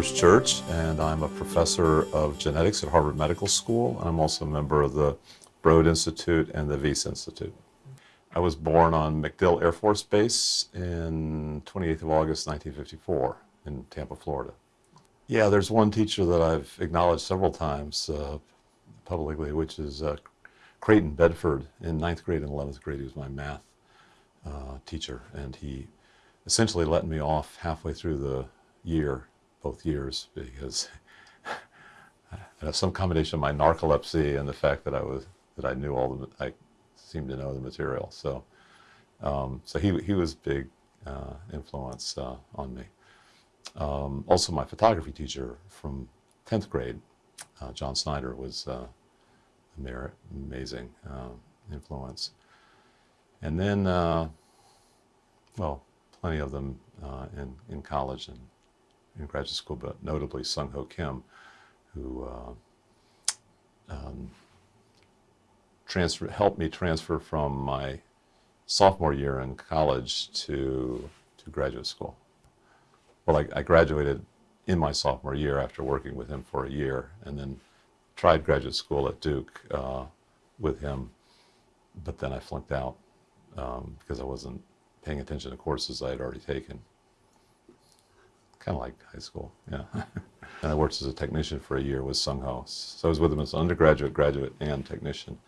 First Church, and I'm a professor of genetics at Harvard Medical School. And I'm also a member of the Broad Institute and the Wyss Institute. I was born on MacDill Air Force Base in 28th of August 1954 in Tampa, Florida. Yeah, there's one teacher that I've acknowledged several times uh, publicly, which is uh, Creighton Bedford in ninth grade and 11th grade. He was my math uh, teacher, and he essentially let me off halfway through the year, both years, because some combination of my narcolepsy and the fact that I was that I knew all the I seemed to know the material. So, um, so he he was big uh, influence uh, on me. Um, also, my photography teacher from 10th grade, uh, John Snyder, was uh, amazing uh, influence. And then, uh, well, plenty of them uh, in, in college and in graduate school, but notably Sung Ho Kim, who uh, um, transfer, helped me transfer from my sophomore year in college to, to graduate school. Well, I, I graduated in my sophomore year after working with him for a year, and then tried graduate school at Duke uh, with him, but then I flunked out um, because I wasn't paying attention to courses I had already taken. Kind of like high school, yeah. and I worked as a technician for a year with Sung Ho. So I was with him as an undergraduate, graduate, and technician.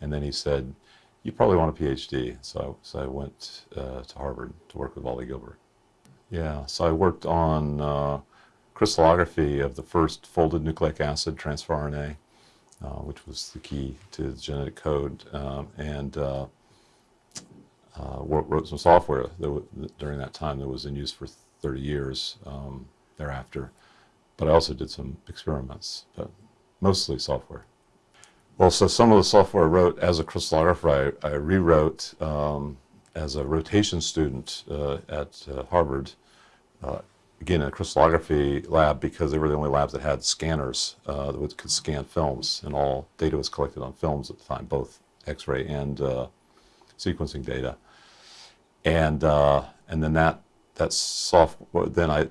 And then he said, you probably want a PhD. So I, so I went uh, to Harvard to work with Wally Gilbert. Yeah, so I worked on uh, crystallography of the first folded nucleic acid transfer RNA, uh, which was the key to the genetic code, um, and uh, uh, wrote some software that during that time that was in use for 30 years um, thereafter. But I also did some experiments, but mostly software. Well, so some of the software I wrote as a crystallographer, I, I rewrote um, as a rotation student uh, at uh, Harvard, uh, again, a crystallography lab because they were the only labs that had scanners uh, that could scan films, and all data was collected on films at the time, both X-ray and uh, sequencing data and uh, and then that that software then I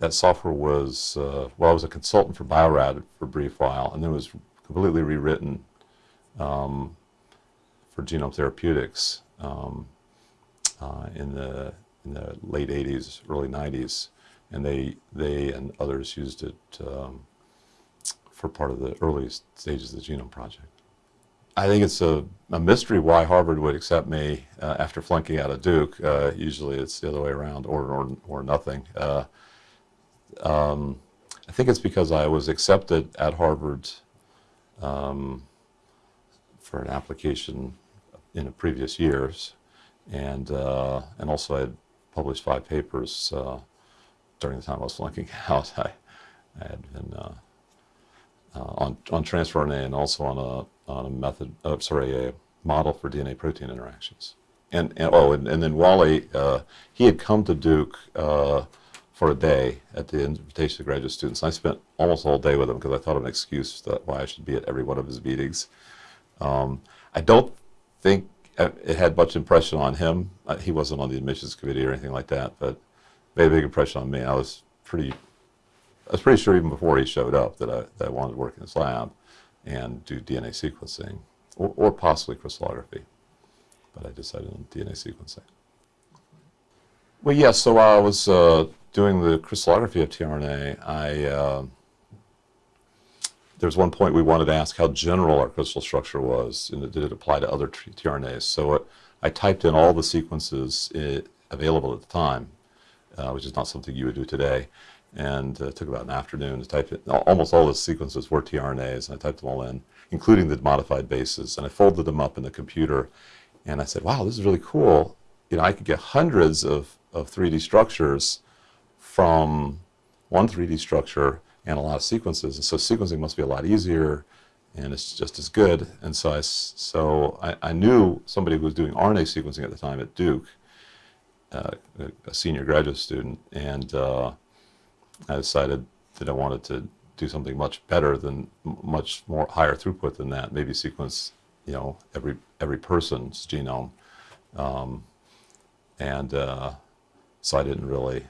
that software was uh, well I was a consultant for Bio-Rad for a brief while and then it was completely rewritten um, for genome therapeutics um, uh, in the in the late 80s early 90s and they they and others used it um, for part of the early stages of the genome project. I think it's a, a, mystery why Harvard would accept me uh, after flunking out of Duke. Uh, usually it's the other way around, or, or, or nothing. Uh, um, I think it's because I was accepted at Harvard um, for an application in the previous years, and, uh, and also I had published five papers uh, during the time I was flunking out. I, I had been uh, on, on transfer RNA and also on a on a method, uh, sorry, a model for DNA-protein interactions. And, and, oh, and, and then Wally, uh, he had come to Duke uh, for a day at the invitation of graduate students. I spent almost all day with him because I thought of an excuse that why I should be at every one of his meetings. Um, I don't think it had much impression on him. Uh, he wasn't on the admissions committee or anything like that, but made a big impression on me. I was pretty, I was pretty sure even before he showed up that I, that I wanted to work in his lab and do DNA sequencing, or, or possibly crystallography. But I decided on DNA sequencing. Well, yes, yeah, so while I was uh, doing the crystallography of tRNA, I, uh, there was one point we wanted to ask how general our crystal structure was, and did it apply to other tRNAs. So it, I typed in all the sequences it, available at the time, uh, which is not something you would do today, and uh, took about an afternoon to type it. Almost all the sequences were tRNAs, and I typed them all in, including the modified bases, and I folded them up in the computer, and I said, wow, this is really cool. You know, I could get hundreds of, of 3D structures from one 3D structure and a lot of sequences, and so sequencing must be a lot easier, and it's just as good. And so I, so I, I knew somebody who was doing RNA sequencing at the time at Duke, uh, a, senior graduate student, and uh, I decided that I wanted to do something much better than much more higher throughput than that. Maybe sequence, you know, every every person's genome, um, and uh, so I didn't really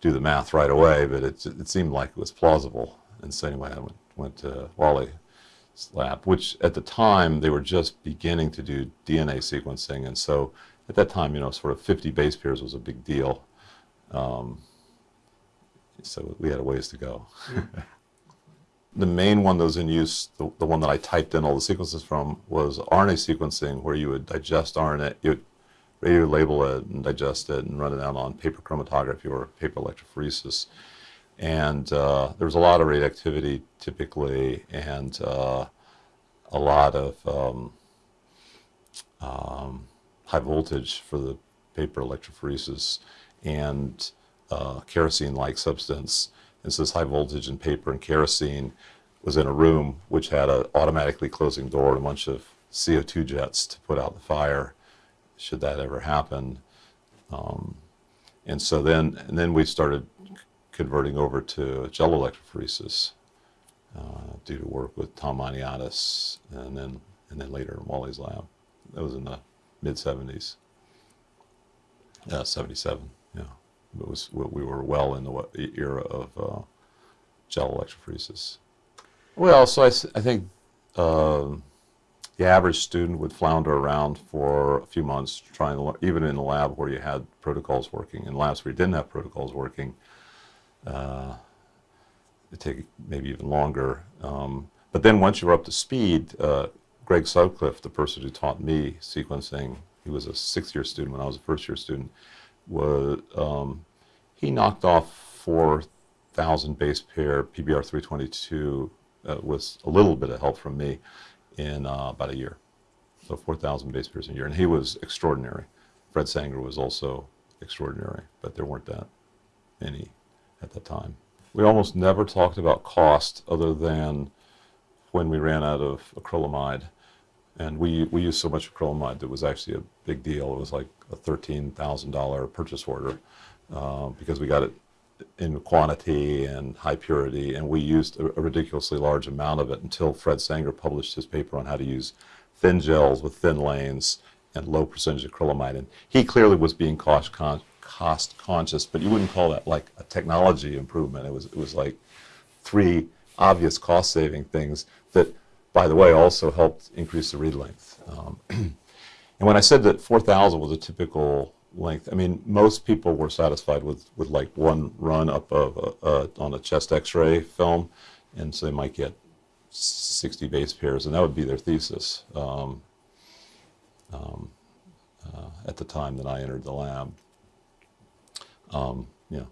do the math right away, but it, it seemed like it was plausible. And so anyway, I went, went to Wally's lab, which at the time they were just beginning to do DNA sequencing. And so at that time, you know, sort of 50 base pairs was a big deal. Um, so we had a ways to go. the main one that was in use, the, the one that I typed in all the sequences from, was RNA sequencing, where you would digest RNA, you would radio label it and digest it and run it out on paper chromatography or paper electrophoresis. And uh, there was a lot of radioactivity typically, and uh, a lot of um, um, high voltage for the paper electrophoresis and uh, kerosene-like substance. And so this high voltage in paper and kerosene was in a room which had an automatically closing door and a bunch of CO2 jets to put out the fire should that ever happen. Um, and so then, and then we started converting over to gel electrophoresis uh, due to work with Tom Maniatis and then, and then later in Wally's lab. That was in the mid 70s. Yeah, 77, yeah. It was, we were well in the era of uh, gel electrophoresis. Well, so I, I think uh, the average student would flounder around for a few months trying to learn, even in the lab where you had protocols working. In labs where you didn't have protocols working, uh, it take maybe even longer. Um, but then once you were up to speed, uh, Greg Sutcliffe, the person who taught me sequencing, he was a sixth-year student when I was a first-year student, was um, he knocked off 4,000 base pair PBR 322 uh, with a little bit of help from me in uh, about a year. So 4,000 base pairs a year. And he was extraordinary. Fred Sanger was also extraordinary, but there weren't that many at that time. We almost never talked about cost other than when we ran out of acrylamide. And we, we used so much acrylamide that was actually a big deal. It was like a $13,000 purchase order uh, because we got it in quantity and high purity, and we used a, a, ridiculously large amount of it until Fred Sanger published his paper on how to use thin gels with thin lanes and low percentage of acrylamide. And he clearly was being cost, con cost conscious, but you wouldn't call that like a technology improvement. It was, it was like three obvious cost saving things that, by the way, also helped increase the read length. Um, and when I said that 4,000 was a typical length. I mean, most people were satisfied with, with like one run up of uh, on a chest X-ray film, and so they might get 60 base pairs, and that would be their thesis um, um, uh, at the time that I entered the lab. Um, yeah.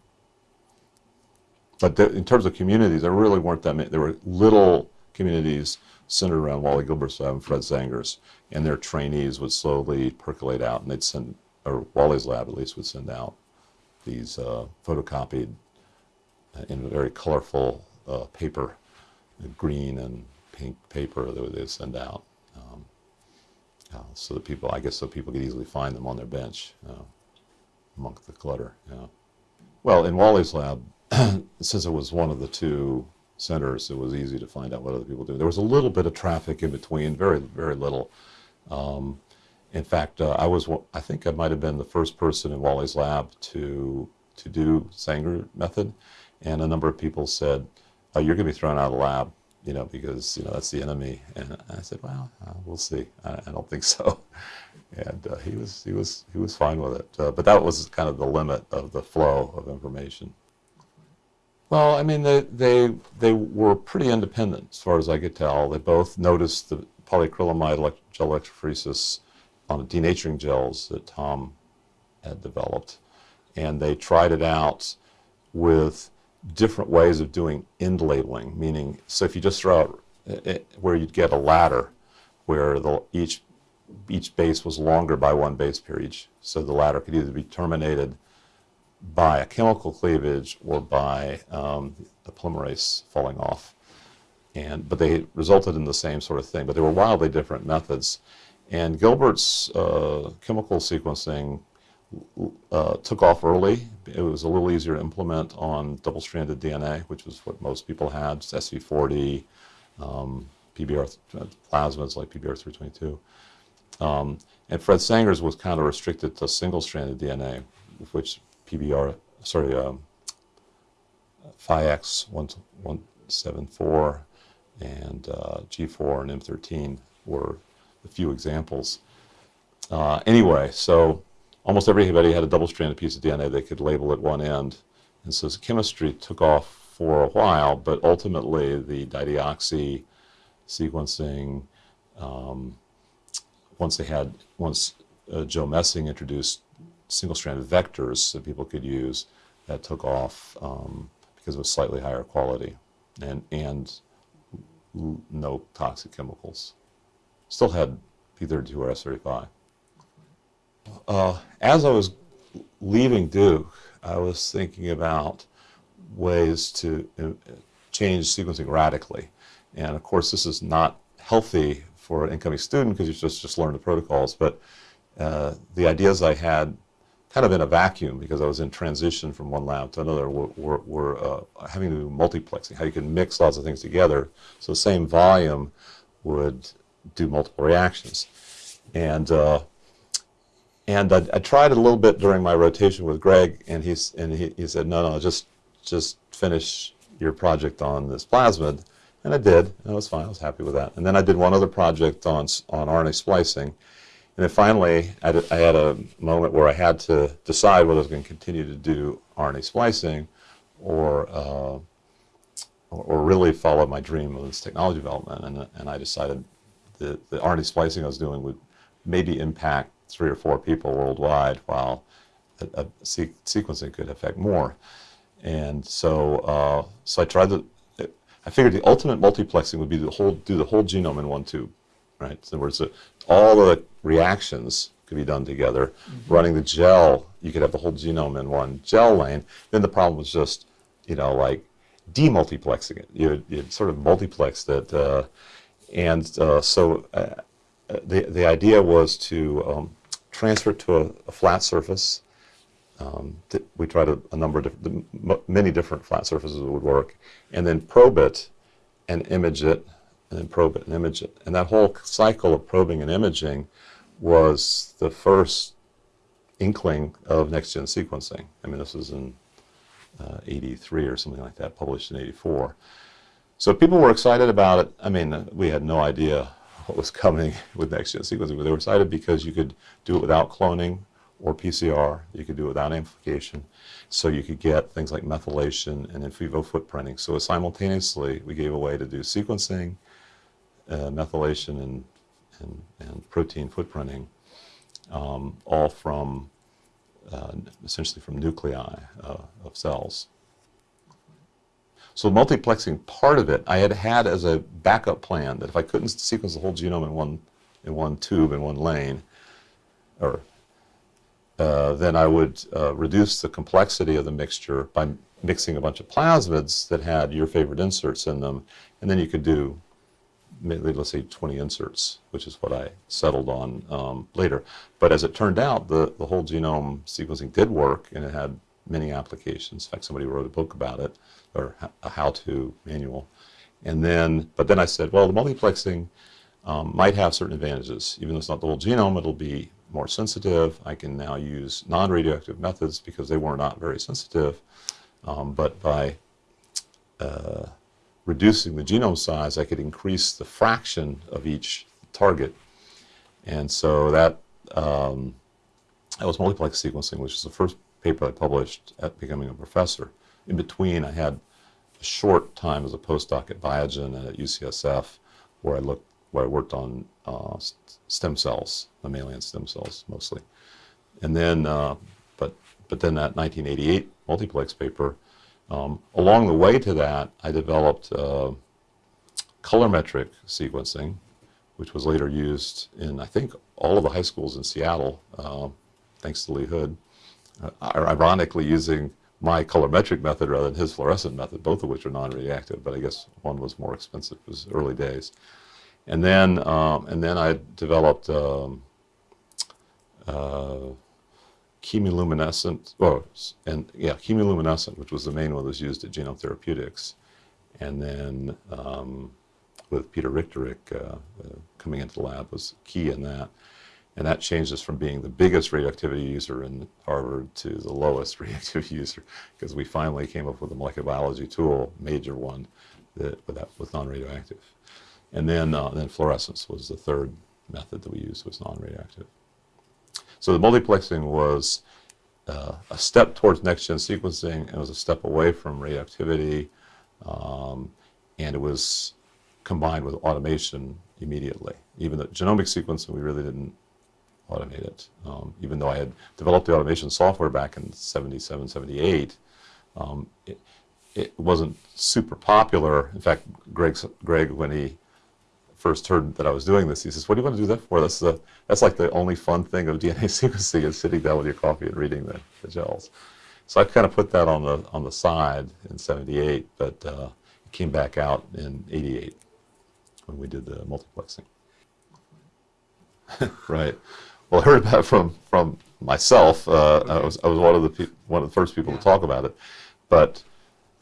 But in terms of communities, there really weren't that many. There were little communities centered around Wally Gilbert's lab and Fred Sanger's, and their trainees would slowly percolate out, and they'd send or Wally's lab at least would send out these uh, photocopied uh, in a very colorful uh, paper, green and pink paper that they send out. Um, uh, so that people, I guess so people could easily find them on their bench uh, amongst the clutter. Yeah. Well, in Wally's lab, since it was one of the two centers, it was easy to find out what other people do. There was a little bit of traffic in between, very, very little. Um, in fact, uh, I was, I think I might have been the first person in Wally's lab to, to do Sanger method. And a number of people said, oh, you're going to be thrown out of the lab, you know, because, you know, that's the enemy. And I said, well, uh, we'll see. I, I, don't think so. And uh, he was, he was, he was fine with it. Uh, but that was kind of the limit of the flow of information. Well, I mean, they, they, they were pretty independent as far as I could tell. They both noticed the polyacrylamide gel electrophoresis on denaturing gels that Tom had developed. And they tried it out with different ways of doing end labeling, meaning, so if you just throw out it, eh, eh, where you'd get a ladder where the, each, each base was longer by one base pair each, so the ladder could either be terminated by a chemical cleavage or by um, the polymerase falling off. And, but they resulted in the same sort of thing, but they were wildly different methods. And Gilbert's uh, chemical sequencing uh, took off early. It was a little easier to implement on double-stranded DNA, which was what most people had, SV40, um, PBR plasmids like PBR322. Um, and Fred Sanger's was kind of restricted to single-stranded DNA, which PBR, sorry, um, phiX174 and uh, G4 and M13 were a few examples. Uh, anyway, so almost everybody had a double-stranded piece of DNA they could label at one end. And so the chemistry took off for a while, but ultimately the dideoxy sequencing, um, once they had, once uh, Joe Messing introduced single-stranded vectors that people could use, that took off um, because it was slightly higher quality and, and no toxic chemicals. Still had P32 or S35. Uh, as I was leaving Duke, I was thinking about ways to uh, change sequencing radically. And of course, this is not healthy for an incoming student because you just, just learn the protocols. But uh, the ideas I had kind of in a vacuum because I was in transition from one lab to another were, were, uh, having to do multiplexing, how you can mix lots of things together so the same volume would do multiple reactions. And uh, and I, I, tried a little bit during my rotation with Greg, and he's and he, he said, no, no, just just finish your project on this plasmid, and I did, and it was fine. I was happy with that. And then I did one other project on on RNA splicing, and then finally I, did, I had a moment where I had to decide whether I was going to continue to do RNA splicing, or uh, or, or really follow my dream of this technology development, and and I decided the the RNA splicing I was doing would maybe impact three or four people worldwide, while a, a se sequencing could affect more. And so, uh, so I tried to. I figured the ultimate multiplexing would be to whole, do the whole genome in one tube, right? In other words, all the reactions could be done together. Mm -hmm. Running the gel, you could have the whole genome in one gel lane. Then the problem was just, you know, like demultiplexing it. You you sort of multiplexed it, uh, and uh, so uh, the the idea was to um, transfer it to a, a flat surface. Um, we tried a, a, number of different, many different flat surfaces would work, and then probe it and image it, and then probe it and image it. And that whole cycle of probing and imaging was the first inkling of next-gen sequencing. I mean, this was in uh, 83 or something like that, published in 84. So people were excited about it. I mean, we had no idea what was coming with next-gen sequencing. But they were excited because you could do it without cloning or PCR. You could do it without amplification. So you could get things like methylation and in vivo footprinting. So simultaneously, we gave a way to do sequencing, uh, methylation, and, and, and, protein footprinting, um, all from uh, essentially from nuclei uh, of cells. So multiplexing part of it, I had had as a backup plan that if I couldn't sequence the whole genome in one, in one tube, in one lane, or uh, then I would uh, reduce the complexity of the mixture by mixing a bunch of plasmids that had your favorite inserts in them, and then you could do, let's say, 20 inserts, which is what I settled on um, later. But as it turned out, the, the whole genome sequencing did work, and it had many applications. In fact, somebody wrote a book about it, or a how-to manual. And then, but then I said, well, the multiplexing um, might have certain advantages. Even though it's not the whole genome, it'll be more sensitive. I can now use non-radioactive methods because they were not very sensitive. Um, but by uh, reducing the genome size, I could increase the fraction of each target. And so that, um, that was multiplex sequencing, which is the first paper I published at becoming a professor. In between, I had a short time as a postdoc at Biogen and at UCSF, where I looked, where I worked on uh, stem cells, mammalian stem cells mostly. And then, uh, but but then that 1988 multiplex paper. Um, along the way to that, I developed uh, colorimetric sequencing, which was later used in I think all of the high schools in Seattle, uh, thanks to Lee Hood uh, ironically using my colorimetric method rather than his fluorescent method, both of which are non-reactive, but I guess one was more expensive. It was early days. And then, um, and then I developed um, uh, chemiluminescent, oh, and yeah, chemiluminescent, which was the main one that was used at Genome Therapeutics. And then um, with Peter Richterich uh, uh, coming into the lab was key in that. and that changed us from being the biggest radioactivity user in Harvard to the lowest radioactivity user because we finally came up with a molecular biology tool, major one, that, that was non-radioactive. And then, uh, then fluorescence was the third method that we used was non-radioactive. So the multiplexing was uh, a step towards next-gen sequencing. It was a step away from radioactivity, um, and it was combined with automation immediately. Even the genomic sequencing, we really didn't automate it. Um, even though I had developed the automation software back in 77, 78, um, it, it wasn't super popular. In fact, Greg, Greg, when he first heard that I was doing this, he says, what do you want to do that for? That's, that's like the only fun thing of DNA sequencing is sitting down with your coffee and reading the, the gels. So I kind of put that on the, on the side in 78, but uh, it came back out in 88 when we did the multiplexing. right. Well, I heard about it from from myself. Uh, I was I was one of the one of the first people to talk about it, but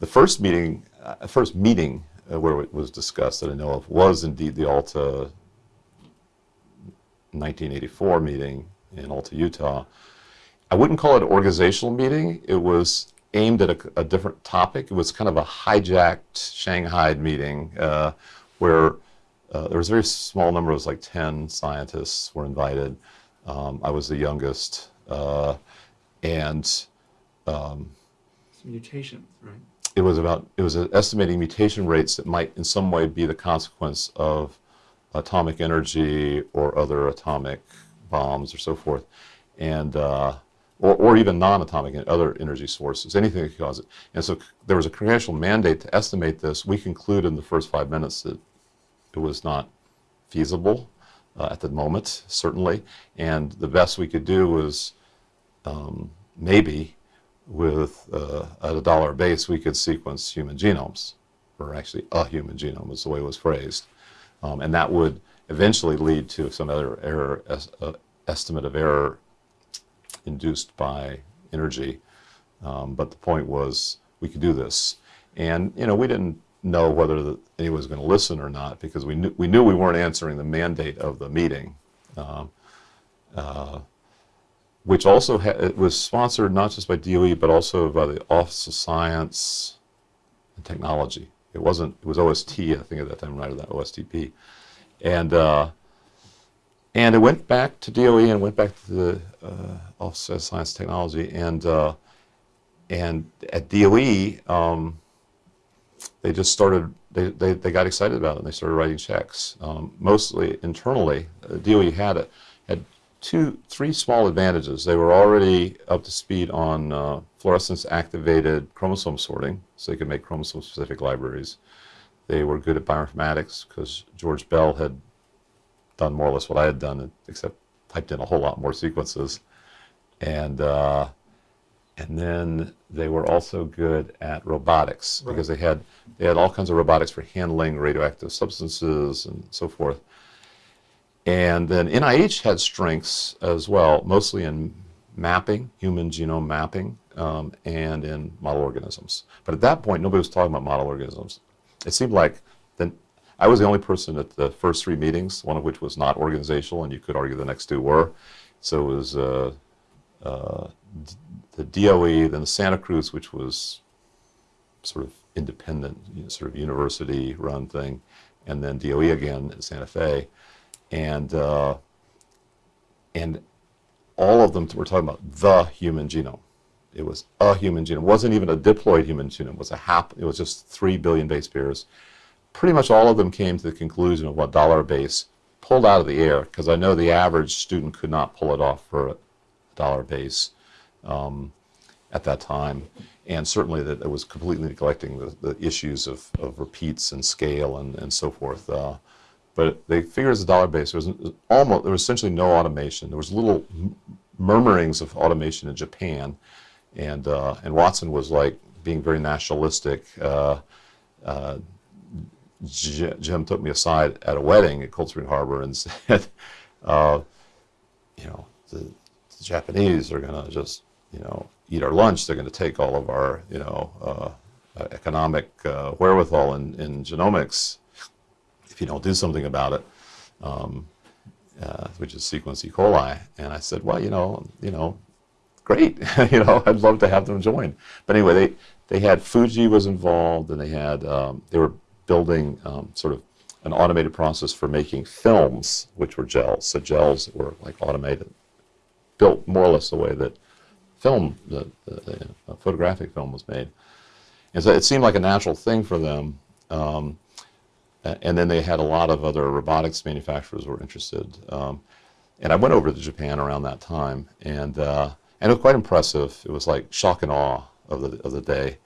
the first meeting, uh, first meeting uh, where it was discussed that I know of was indeed the Alta 1984 meeting in Alta, Utah. I wouldn't call it an organizational meeting. It was aimed at a, a different topic. It was kind of a hijacked Shanghai meeting uh, where uh, there was a very small number, it was like 10 scientists were invited. Um, I was the youngest. Uh, and um, mutations, right? It was about, it was estimating mutation rates that might in some way be the consequence of atomic energy or other atomic bombs or so forth. And, uh, or, or even non-atomic and other energy sources, anything that could cause it. And so there was a congressional mandate to estimate this. We concluded in the first five minutes that it was not feasible uh, at the moment, certainly. And the best we could do was um, maybe with uh, at a dollar base, we could sequence human genomes, or actually a human genome is the way it was phrased. Um, and that would eventually lead to some other error, es uh, estimate of error induced by energy. Um, but the point was we could do this. And, you know, we didn't know whether the, anyone was going to listen or not because we knew, we knew we weren't answering the mandate of the meeting, um, uh, which also it was sponsored not just by DOE but also by the Office of Science and Technology. It wasn't. It was OST, I think, at that time, rather than OSTP, and uh, and it went back to DOE and went back to the uh, Office of Science and Technology, and uh, and at DOE. Um, they just started, they, they, they got excited about it and they started writing checks. Um, mostly internally, uh, DOE had, a, had two, three small advantages. They were already up to speed on uh, fluorescence activated chromosome sorting, so they could make chromosome specific libraries. They were good at bioinformatics because George Bell had done more or less what I had done, except typed in a whole lot more sequences. And uh, and then they were also good at robotics right. because they had they had all kinds of robotics for handling radioactive substances and so forth. And then NIH had strengths as well, mostly in mapping, human genome mapping, um, and in model organisms. But at that point, nobody was talking about model organisms. It seemed like then I was the only person at the first three meetings, one of which was not organizational, and you could argue the next two were. So it was uh, uh, the DOE, then the Santa Cruz, which was sort of independent, you know, sort of university-run thing, and then DOE again in Santa Fe, and uh, and all of them were talking about the human genome. It was a human genome. It wasn't even a diploid human genome. It was a hap. It was just three billion base pairs. Pretty much all of them came to the conclusion of what dollar base pulled out of the air because I know the average student could not pull it off for a dollar base um, at that time. And certainly that it was completely neglecting the, the issues of, of repeats and scale and, and so forth. Uh, but they figured as a dollar base, there was almost, there was essentially no automation. There was little murmurings of automation in Japan. And, uh, and Watson was like being very nationalistic. Uh, uh Jim took me aside at a wedding at Cold Spring Harbor and said, uh, you know, the, the Japanese are going to just you know, eat our lunch, they're going to take all of our, you know, uh, uh, economic wherewithal in, in genomics if you don't do something about it. Um, uh, which is sequence E. coli. And I said, well, you know, you know, great. you know, I'd love to have them join. But anyway, they, they had Fuji was involved, and they had um, they were building um, sort of an automated process for making films, which were gels. So gels were like automated, built more or less the way that film, the, the, the photographic film was made. And so it seemed like a natural thing for them. Um, and then they had a lot of other robotics manufacturers were interested. Um, and I went over to Japan around that time, and uh, and it was quite impressive. It was like shock and awe of the of the day.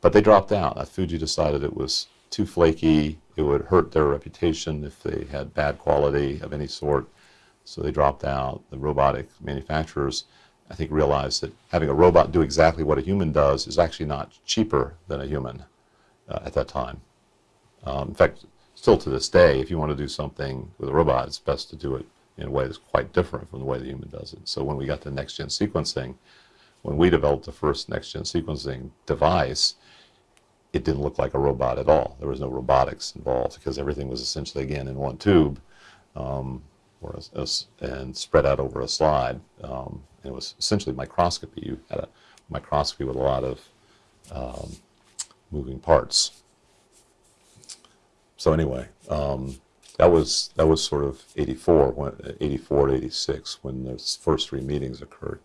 But they dropped out. Uh, Fuji decided it was too flaky. It would hurt their reputation if they had bad quality of any sort. So they dropped out. The robotic manufacturers, I think, realized that having a robot do exactly what a human does is actually not cheaper than a human uh, at that time. Um, in fact, still to this day, if you want to do something with a robot, it's best to do it in a way that's quite different from the way the human does it. So when we got to next-gen sequencing, when we developed the first next-gen sequencing device, it didn't look like a robot at all. There was no robotics involved because everything was essentially, again, in one tube um, or a- a and spread out over a slide. Um, and it was essentially microscopy. You had a microscopy with a lot of um, moving parts. So anyway, um, that was that was sort of 84, when, 84 to 86 when those first three meetings occurred.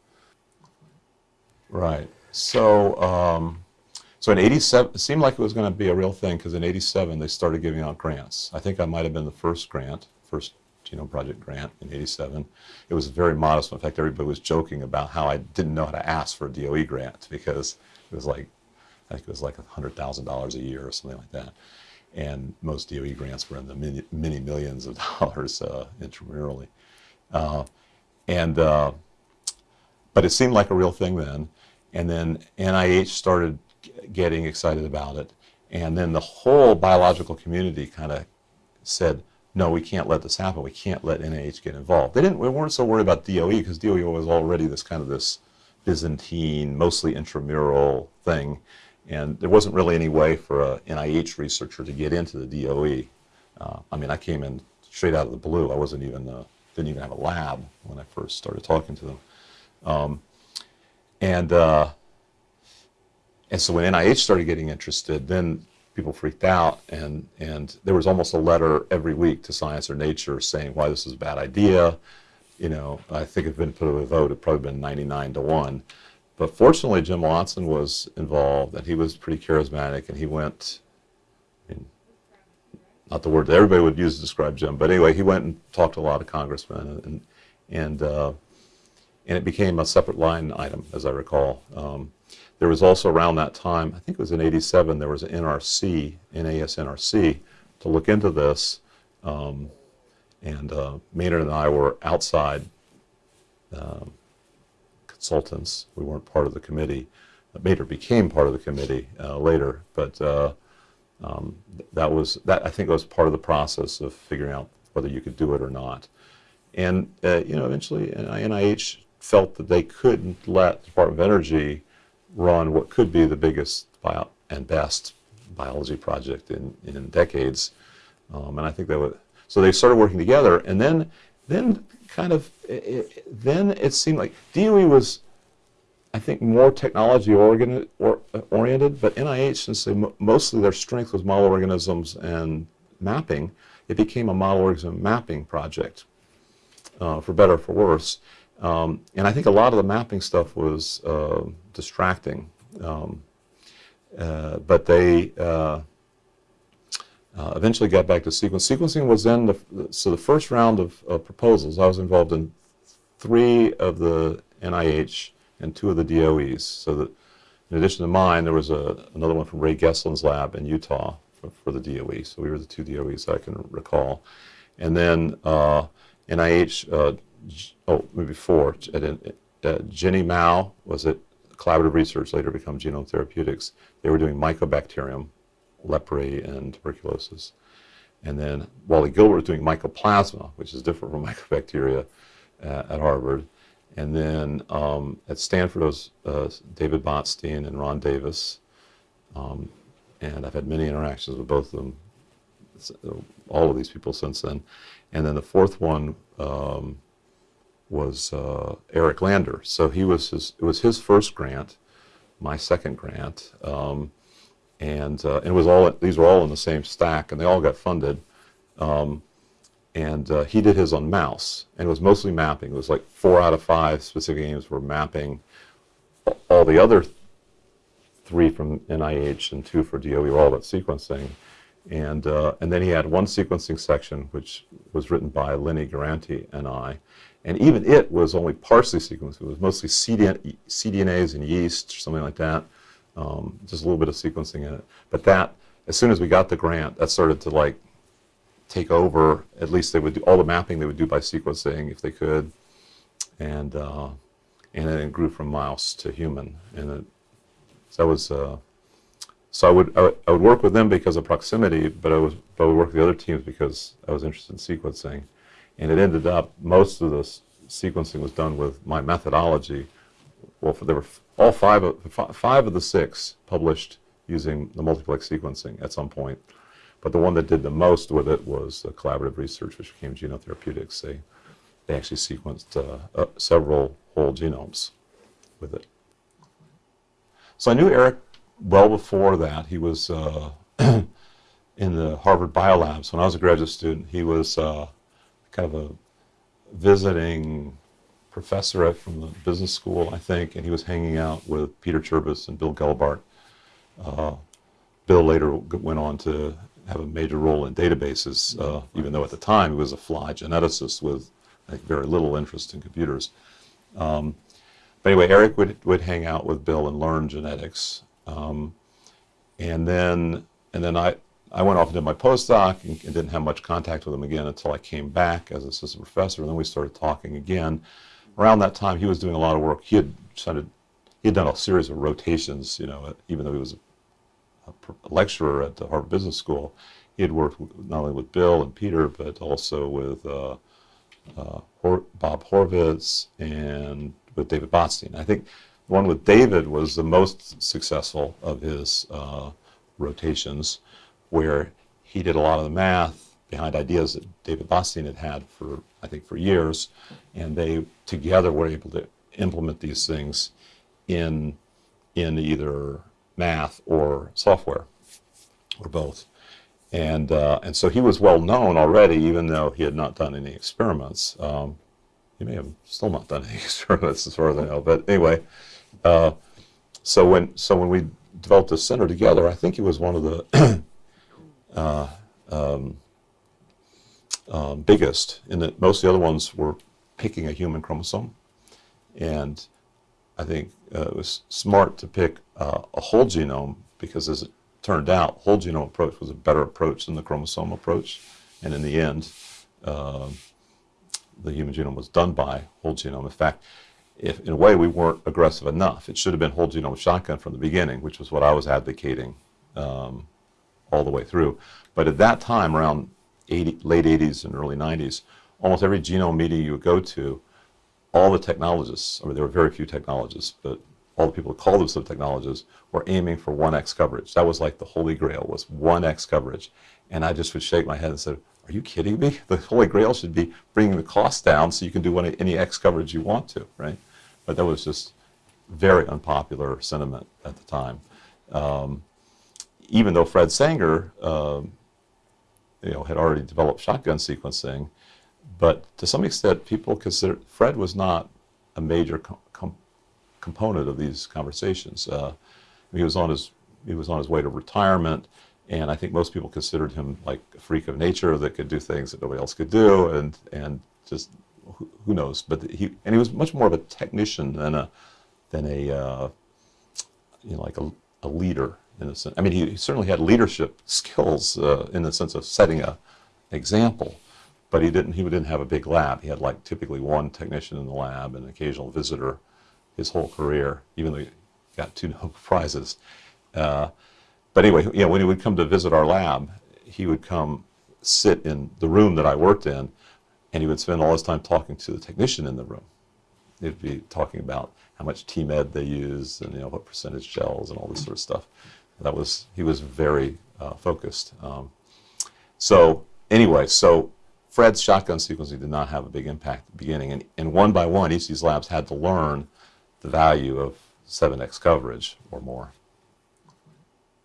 Right. So um, so in 87, it seemed like it was going to be a real thing because in 87 they started giving out grants. I think I might have been the first grant, first Genome Project grant in 87. It was very modest. In fact, everybody was joking about how I didn't know how to ask for a DOE grant because it was like, I think it was like $100,000 a year or something like that. And most DOE grants were in the many, many millions of dollars uh, intramurally. Uh, and uh, but it seemed like a real thing then. And then NIH started getting excited about it. And then the whole biological community kind of said, no, we can't let this happen. We can't let NIH get involved. They didn't, we weren't so worried about DOE because DOE was already this kind of this Byzantine, mostly intramural thing. And there wasn't really any way for a NIH researcher to get into the DOE. Uh, I mean, I came in straight out of the blue. I wasn't even, uh, didn't even have a lab when I first started talking to them. Um, and uh, and so when NIH started getting interested, then people freaked out, and and there was almost a letter every week to Science or Nature saying why this is a bad idea. You know, I think if it been put to a vote, it'd probably been 99 to one. But fortunately, Jim Watson was involved, and he was pretty charismatic, and he went. I mean, not the word that everybody would use to describe Jim, but anyway, he went and talked to a lot of congressmen, and and uh, and it became a separate line item, as I recall. Um, there was also around that time, I think it was in '87, there was an NRC, NASNRC, to look into this, um, and uh, Maynard and I were outside um, consultants. We weren't part of the committee. Maynard became part of the committee uh, later, but uh, um, that was that. I think was part of the process of figuring out whether you could do it or not. And uh, you know, eventually, NIH felt that they couldn't let the Department of Energy run what could be the biggest bio- and best biology project in, in decades. Um, and I think that was so they started working together, and then then kind of it, it, then it seemed like DOE was. I think more technology or, uh, oriented, but NIH, since they, mo- mostly their strength was model organisms and mapping, it became a model organism mapping project uh, for better or for worse. Um, and I think a lot of the mapping stuff was uh, distracting. Um, uh, but they uh, eventually got back to sequence. Sequencing was then the, so the first round of, of proposals. I was involved in three of the NIH and two of the DOEs. So that in addition to mine, there was a, another one from Ray Gesteland's lab in Utah for, for the DOE. So we were the two DOEs I can recall. And then uh, NIH, uh, oh, maybe four. At- uh, Jenny Mao was at Collaborative Research, later become Genome Therapeutics. They were doing mycobacterium, leprae, and tuberculosis. And then Wally Gilbert doing mycoplasma, which is different from mycobacteria uh, at Harvard. And then um, at Stanford was uh, David Botstein and Ron Davis. Um, and I've had many interactions with both of them, all of these people since then. And then the fourth one um, was uh, Eric Lander. So he was his, it was his first grant, my second grant, um, and uh, it was all these were all in the same stack, and they all got funded. Um, and uh, he did his on mouse, and it was mostly mapping. It was like four out of five specific games were mapping. All the other three from NIH and two for DOE were all about sequencing. And, uh, and then he had one sequencing section, which was written by Lenny Guarente and I. And even it was only partially sequenced. It was mostly CDN, cDNAs and yeast or something like that. Um, just a little bit of sequencing in it. But that, as soon as we got the grant, that started to like take over. At least they would do all the mapping they would do by sequencing if they could. And, uh, and then it grew from mouse to human. And it, so that was, uh, so I would, I would, work with them because of proximity, but I was, but I would work with the other teams because I was interested in sequencing. And it ended up, most of the sequencing was done with my methodology. Well, for, there were all five of, five of the six published using the multiplex sequencing at some point. But the one that did the most with it was uh, collaborative research, which became Genome Therapeutics. They, they actually sequenced uh, uh, several whole genomes with it. So I knew Eric well before that. He was uh, in the Harvard Biolabs when I was a graduate student. He was uh, kind of a visiting professor from the business school, I think, and he was hanging out with Peter Cherbas and Bill Gelbart. Uh, Bill later went on to have a major role in databases, uh, even though at the time he was a fly geneticist with think, very little interest in computers. Um, but anyway, Eric would, would hang out with Bill and learn genetics. Um, and then, and then I, I went off and did my postdoc and, and didn't have much contact with him again until I came back as assistant professor. And then we started talking again. Around that time, he was doing a lot of work. He had started, he had done a series of rotations, you know, even though he was a pr- lecturer at the Harvard Business School. He had worked not only with Bill and Peter, but also with uh, uh, Bob Horvitz and with David Botstein. I think the one with David was the most successful of his uh, rotations, where he did a lot of the math behind ideas that David Botstein had had for, I think, for years, and they together were able to implement these things in in either math or software, or both. And, uh, and so he was well known already, even though he had not done any experiments. Um, he may have still not done any experiments as far as I know. But anyway, uh, so when so when we developed this center together, I think he was one of the uh, um, um, biggest in that most of the other ones were picking a human chromosome, and I think uh, it was smart to pick uh, a whole genome because, as it turned out, whole genome approach was a better approach than the chromosome approach. And in the end, uh, the human genome was done by whole genome. In fact, if in a way we weren't aggressive enough, it should have been whole genome shotgun from the beginning, which was what I was advocating um, all the way through. But at that time, around 80, late 80s and early 90s, almost every genome meeting you would go to, all the technologists, I mean, there were very few technologists, but all the people who called themselves technologists were aiming for 1x coverage. That was like the holy grail, was 1x coverage. And I just would shake my head and say, are you kidding me? The holy grail should be bringing the cost down so you can do any, any X coverage you want to, right? But that was just very unpopular sentiment at the time. Um, even though Fred Sanger, um, you know, had already developed shotgun sequencing, but to some extent, people consider Fred was not a major com- com- component of these conversations. Uh, he was on his he was on his way to retirement, and I think most people considered him like a freak of nature that could do things that nobody else could do, and and just who, who knows. But he and he was much more of a technician than a than a uh, you know like a, a leader in a sense. I mean, he certainly had leadership skills uh, in the sense of setting a example, but he didn't he didn't have a big lab. He had like typically one technician in the lab and an occasional visitor his whole career, even though he got two Nobel prizes. Uh, but anyway, know, when he would come to visit our lab, he would come sit in the room that I worked in, and he would spend all his time talking to the technician in the room. He'd be talking about how much TEMED they use and you know what percentage gels and all this sort of stuff. That was he was very uh, focused. Um, so anyway, so Fred's shotgun sequencing did not have a big impact at the beginning, and, and one by one, each of these labs had to learn the value of 7x coverage or more.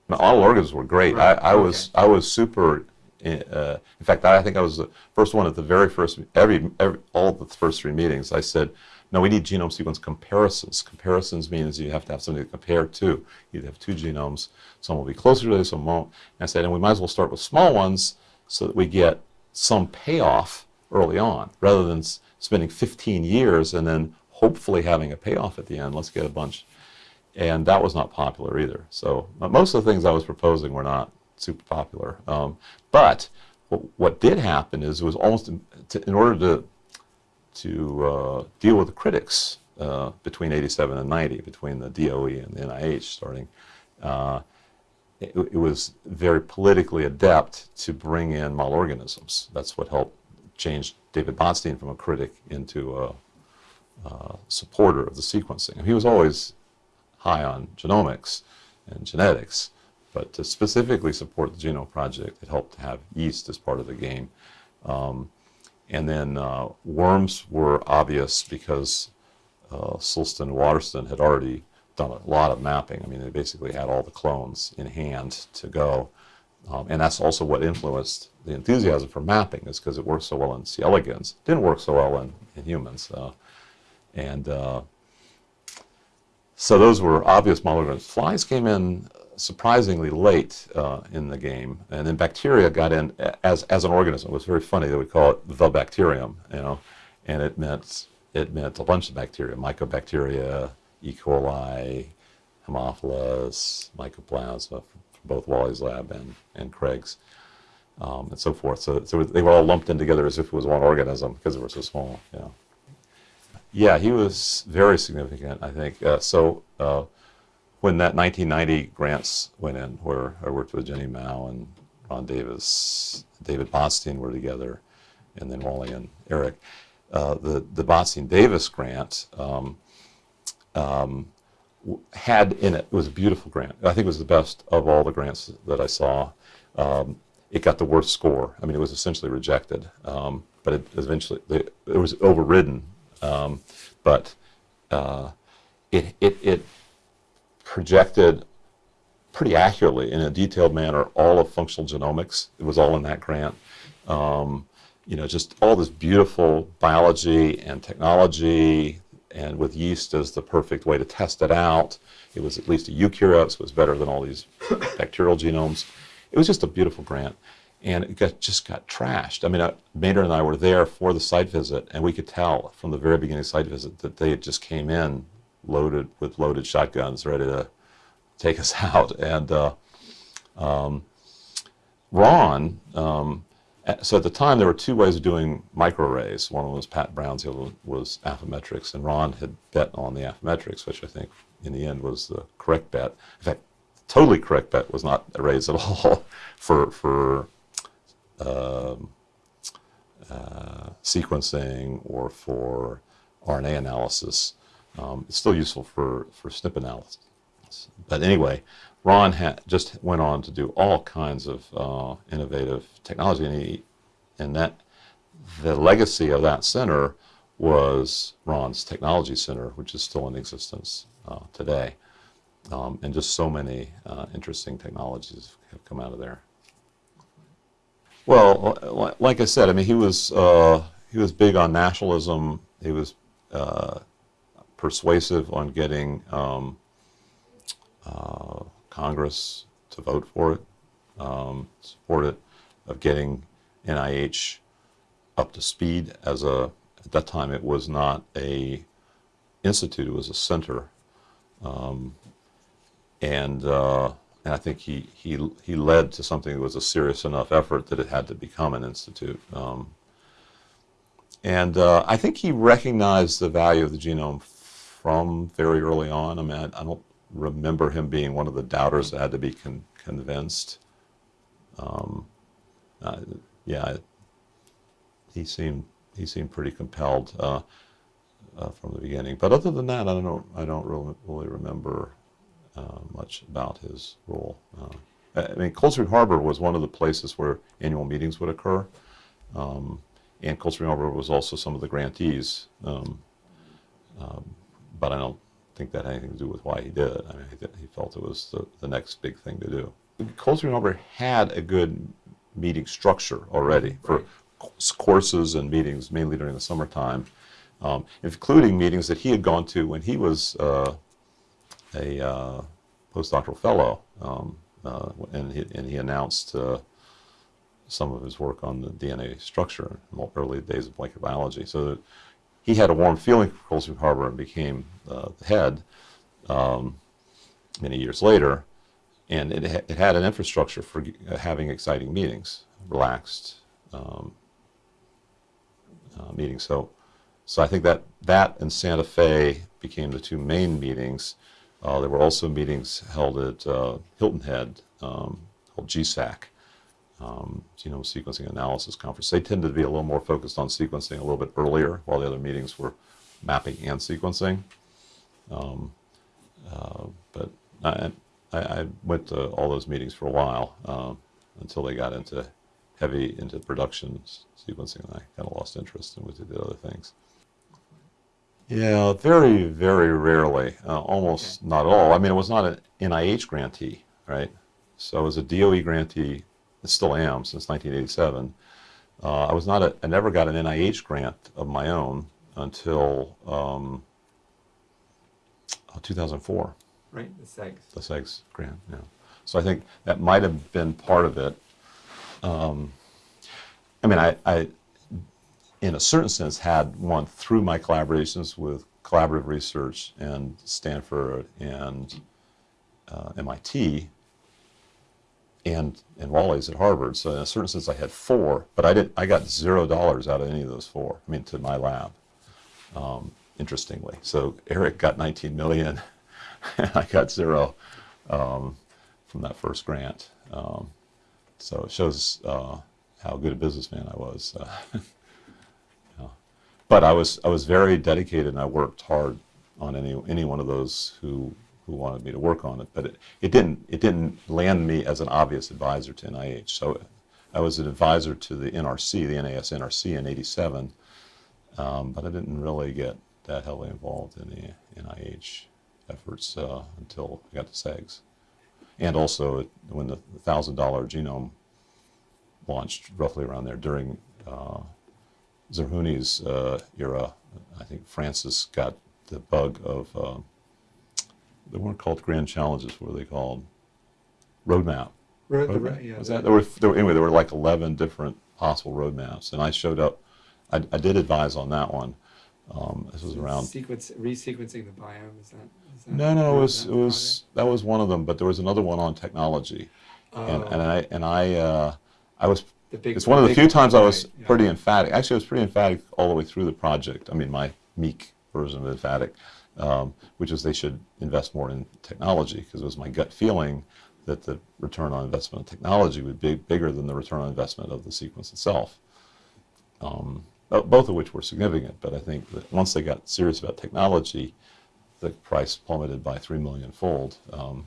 Now, all organisms were great. Right, I, I was I was super. Uh, in fact, I think I was the first one at the very first every, every all the first three meetings. I said, no, we need genome sequence comparisons. Comparisons means you have to have something to compare to. You have two genomes. Some will be closer to this, some won't. And I said, and we might as well start with small ones so that we get some payoff early on, rather than spending 15 years and then hopefully having a payoff at the end. Let's get a bunch and that was not popular either. So most of the things I was proposing were not super popular. Um, but what, did happen is it was almost in order to to uh, deal with the critics uh, between 87 and 90, between the DOE and the NIH starting. Uh, it, it was very politically adept to bring in model organisms. That's what helped change David Botstein from a critic into a, a supporter of the sequencing. He was always high on genomics and genetics, but to specifically support the Genome Project, it helped to have yeast as part of the game. Um, and then uh, worms were obvious because uh, Sulston and Waterston had already done a lot of mapping. I mean, they basically had all the clones in hand to go. Um, and that's also what influenced the enthusiasm for mapping, is because it worked so well in C. elegans. Didn't work so well in, in humans. Uh, and uh, so those were obvious molecular. Flies came in surprisingly late uh, in the game, and then bacteria got in as as an organism. It was very funny that we call it the bacterium, you know, and it meant it meant a bunch of bacteria, mycobacteria, E. coli, Haemophilus, Mycoplasma, both Wally's lab and and Craig's, um, and so forth. So, so they were all lumped in together as if it was one organism because they were so small. Know. Yeah, he was very significant, I think. Uh, so uh, when that 1990 grants went in, where I worked with Jenny Mao and Ron Davis, David Botstein were together, and then Wally and Eric, uh, the, the Botstein-Davis grant um, um, had in it, it was a beautiful grant. I think it was the best of all the grants that I saw. Um, it got the worst score. I mean, it was essentially rejected, um, but it eventually, it, it was overridden um, but uh, it, it, it projected pretty accurately in a detailed manner all of functional genomics. It was all in that grant. Um, you know, just all this beautiful biology and technology, and with yeast as the perfect way to test it out. It was at least a eukaryote, so it was better than all these bacterial genomes. It was just a beautiful grant and it got, just got trashed. I mean, uh, Maynard and I were there for the site visit, and we could tell from the very beginning site visit that they had just came in loaded with loaded shotguns, ready to take us out. And uh, um, Ron, um, so at the time there were two ways of doing microarrays. One was Pat Brown's, the other was Affymetrix, and Ron had bet on the Affymetrix, which I think in the end was the correct bet. In fact, totally correct bet was not arrays at all for for um, uh, sequencing or for RNA analysis. Um, it's still useful for, for SNP analysis. But anyway, Ron just went on to do all kinds of uh, innovative technology, and, he, and that the legacy of that center was Ron's Technology Center, which is still in existence uh, today. Um, and just so many uh, interesting technologies have come out of there. Well, like I said, I mean, he was uh, he was big on nationalism. He was uh, persuasive on getting um, uh, Congress to vote for it, um, support it, of getting NIH up to speed as a. At that time, it was not a institute; it was a center, um, and. Uh, and I think he, he, he led to something that was a serious enough effort that it had to become an institute. Um, and uh, I think he recognized the value of the genome from very early on. I mean, I, don't remember him being one of the doubters that had to be con- convinced. Um, uh, yeah, he seemed he seemed pretty compelled uh, uh, from the beginning. But other than that, I don't. I don't really, really remember uh, much about his role. Uh, I mean, Cold Spring Harbor was one of the places where annual meetings would occur. Um, and Cold Harbor was also some of the grantees. Um, um, but I don't think that had anything to do with why he did it. I mean, he, he felt it was the, the next big thing to do. Cold Spring Harbor had a good meeting structure already for courses and meetings, mainly during the summertime, um, including meetings that he had gone to when he was uh, a uh, postdoctoral fellow, um, uh, and, he, and he announced uh, some of his work on the DNA structure in the early days of molecular biology. So that he had a warm feeling for Cold Spring Harbor and became uh, the head um, many years later. And it, ha- it had an infrastructure for uh, having exciting meetings, relaxed um, uh, meetings. So, so I think that that and Santa Fe became the two main meetings. Uh, there were also meetings held at uh, Hilton Head um, called GSAC, um, Genome Sequencing Analysis Conference. They tended to be a little more focused on sequencing a little bit earlier, while the other meetings were mapping and sequencing. Um, uh, but I, I, I went to all those meetings for a while um, until they got into heavy into production sequencing, and I kind of lost interest and went to the other things. Yeah, very, very rarely, uh, almost not all. I mean, it was not an NIH grantee, right? So I was a DOE grantee, I still am since 1987. Uh, I was not a, I never got an NIH grant of my own until um, uh, 2004 Right, the CEGS. the CEGS grant, yeah. So I think that might have been part of it. Um, I mean, I, I, in a certain sense, had one through my collaborations with collaborative research and Stanford and uh, MIT and and Wally's at Harvard. So in a certain sense, I had four, but I didn't. I got zero dollars out of any of those four. I mean, to my lab. Um, interestingly, so Eric got 19 million, and I got zero um, from that first grant. Um, so it shows uh, how good a businessman I was. Uh, yeah. But I was I was very dedicated, and I worked hard on any any one of those who who wanted me to work on it. But it, it didn't it didn't land me as an obvious advisor to NIH. So I was an advisor to the NRC, the NAS NRC in '87, um, but I didn't really get that heavily involved in the NIH efforts uh, until I got to CEGS. And also when the thousand dollar genome launched roughly around there during uh, Zerhouni's uh, era, I think Francis got the bug of uh, they weren't called grand challenges. What were they called? Roadmap. Ro- the Roadmap? ro- yeah, was that there were, there were anyway? There were like eleven different possible roadmaps, and I showed up. I, I did advise on that one. Um, this was around Sequence, resequencing the biome, is that? is that no, no, it was that it was that was one of them, but there was another one on technology, and and Oh, I and I uh, I was the big- it's one of the few times I was right, yeah. pretty emphatic. Actually, I was pretty emphatic all the way through the project. I mean, my meek version of emphatic, um, which is they should invest more in technology because it was my gut feeling that the return on investment of technology would be bigger than the return on investment of the sequence itself. Um, both of which were significant, but I think that once they got serious about technology, the price plummeted by three million fold, um,